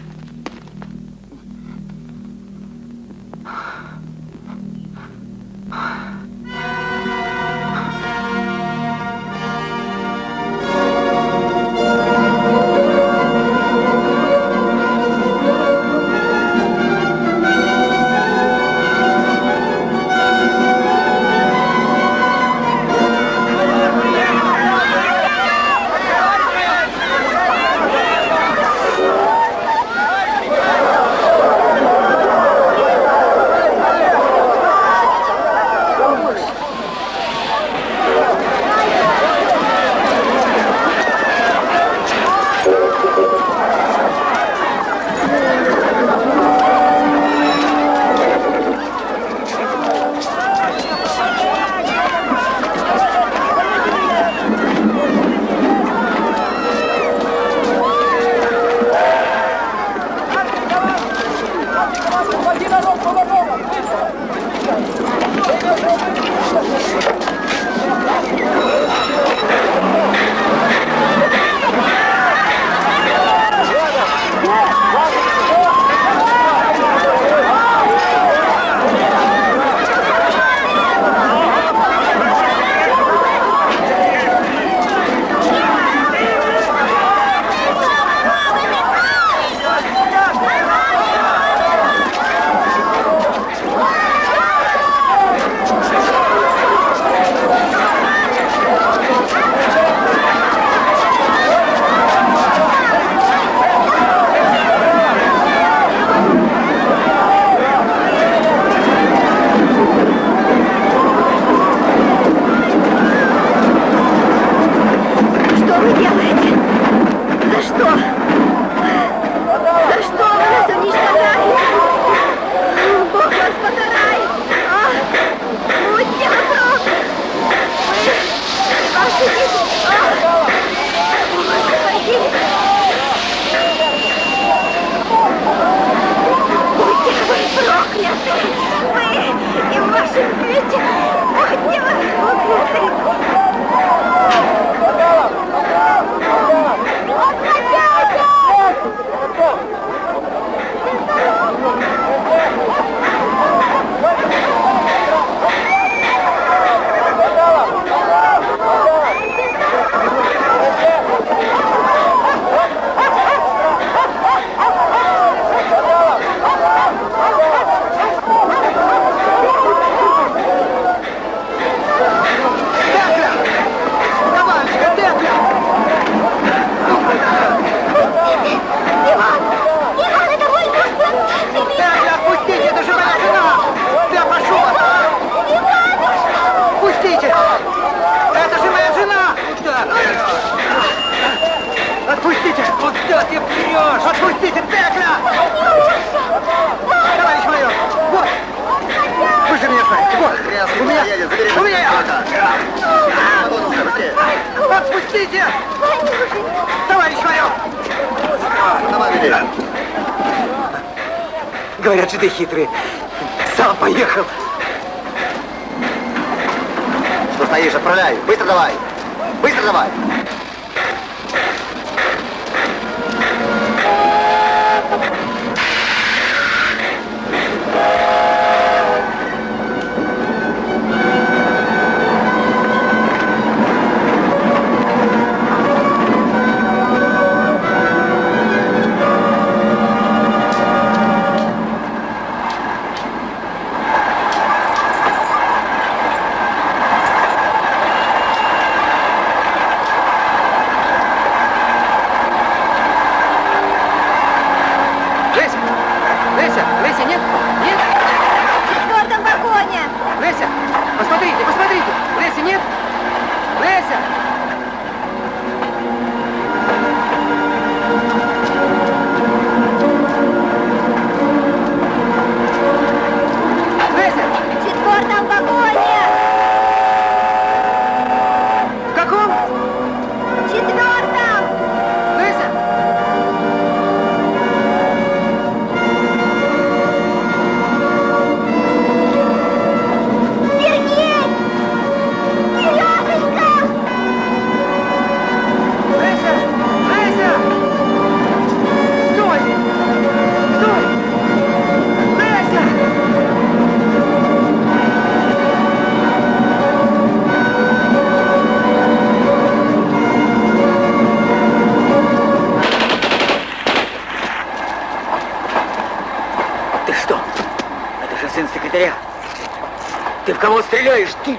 кого стреляешь, ты?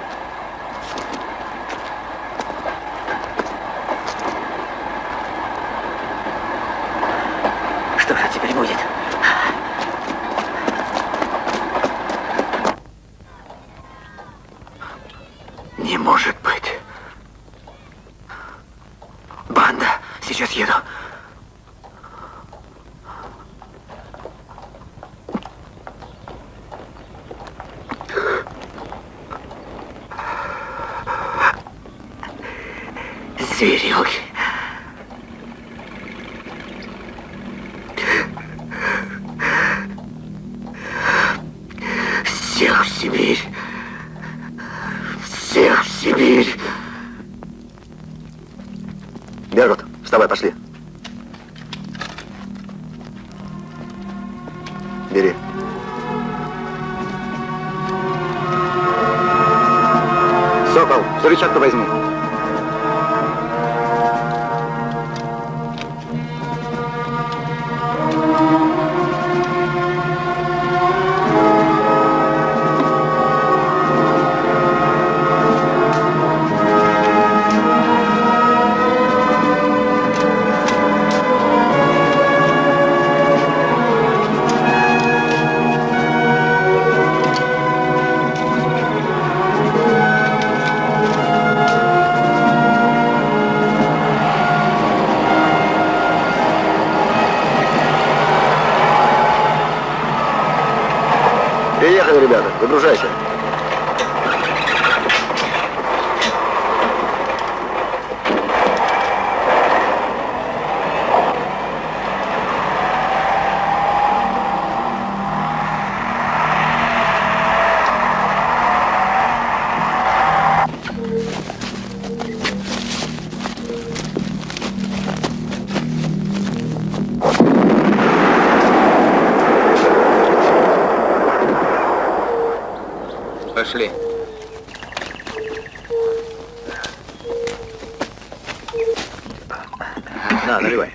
На, наливай.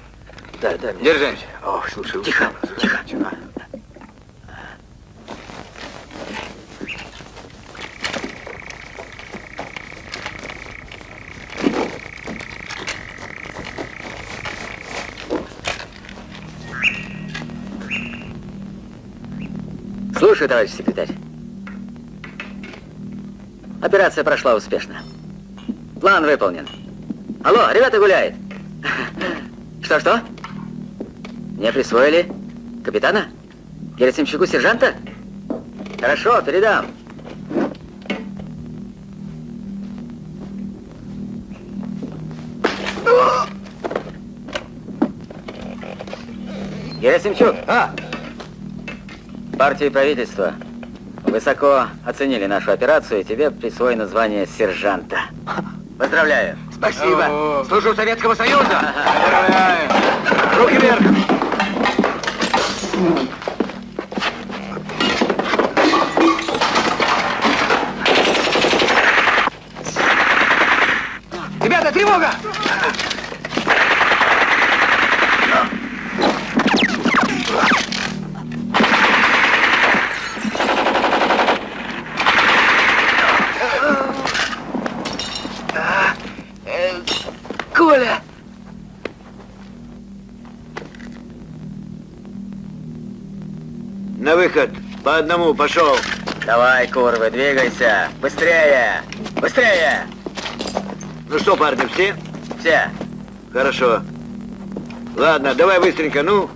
Да, да. Держи. Ох, слушай, тихо, тихо. тихо. Слушаю, товарищ секретарь. Операция прошла успешно. План выполнен. Алло, ребята гуляет. Что-что? Мне присвоили капитана? Герасимчуку сержанта? Хорошо, передам. Герасимчук! А! Партию правительство высоко оценили нашу операцию, и тебе присвоено звание сержанта. Поздравляю! Спасибо. Служу Советского Союза. руки вверх. Ребята, тревога! Коля! На выход. По одному, пошел. Давай, курвы, двигайся. Быстрее! Быстрее! Ну что, парни, все? Все. Хорошо. Ладно, давай быстренько, ну.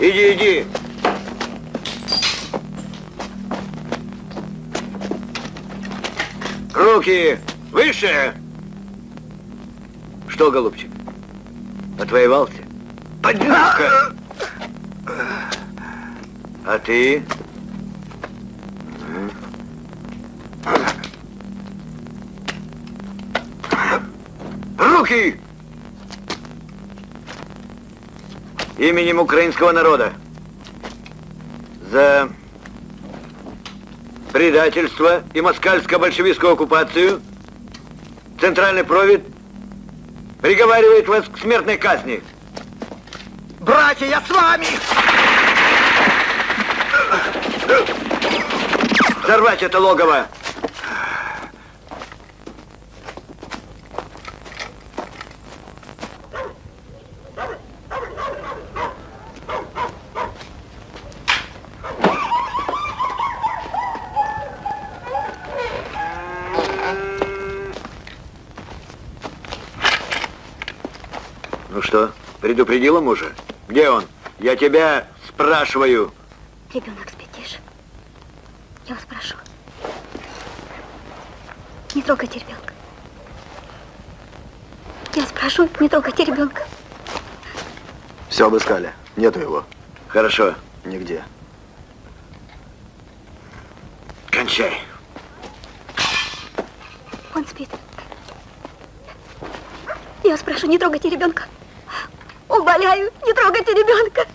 Иди, иди. Руки выше. Что, голубчик, отвоевался? Поднялся. А ты? Именем украинского народа. За предательство и москальско-большевистскую оккупацию Центральный провид приговаривает вас к смертной казни. Братья, я с вами! Взорвать это логово! Ну что, предупредила мужа? Где он? Я тебя спрашиваю. Ребенок спит, тише. Я вас прошу. Не трогайте ребенка. Я спрошу, не трогайте ребенка. Все обыскали. Нету его. Хорошо. Нигде. Кончай. Он спит. Я спрошу, не трогайте ребенка. Умоляю, не трогайте ребенка.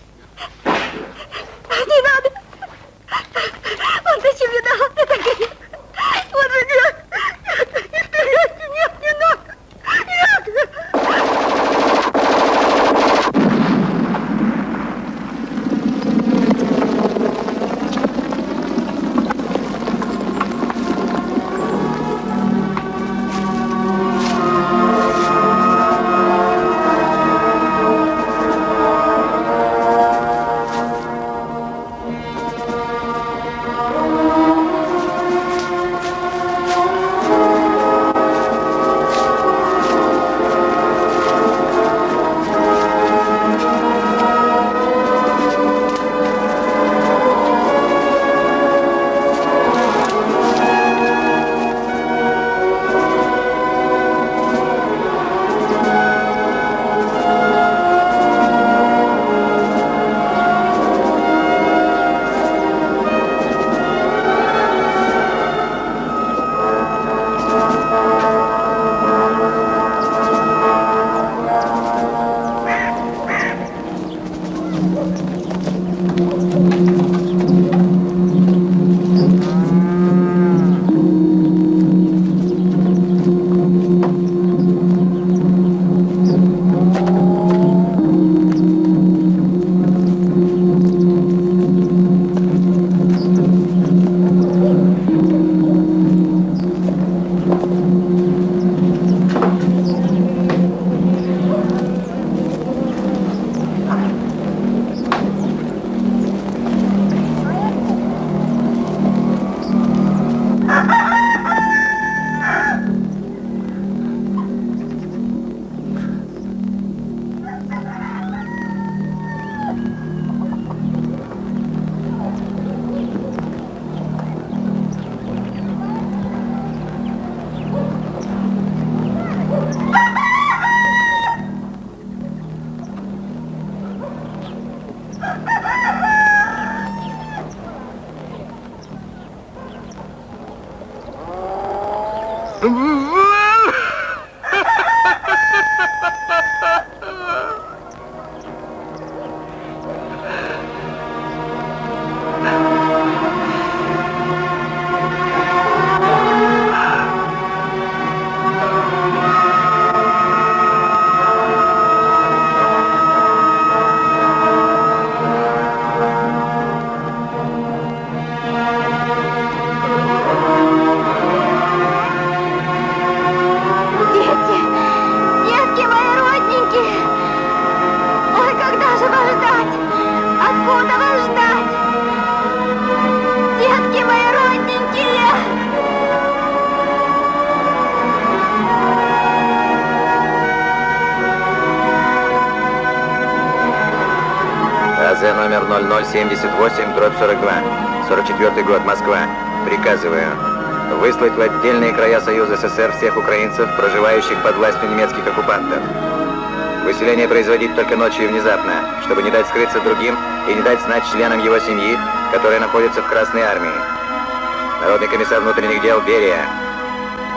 Украинцев, проживающих под властью немецких оккупантов. Выселение производить только ночью и внезапно, чтобы не дать скрыться другим и не дать знать членам его семьи, которые находятся в Красной Армии. Народный комиссар внутренних дел Берия.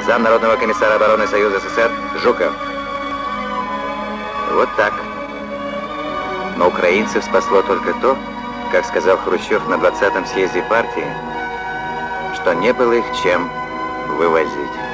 Зам Народного комиссара обороны Союза СССР Жуков. Вот так. Но украинцев спасло только то, как сказал Хрущев на 20-м съезде партии, что не было их чем вывозить.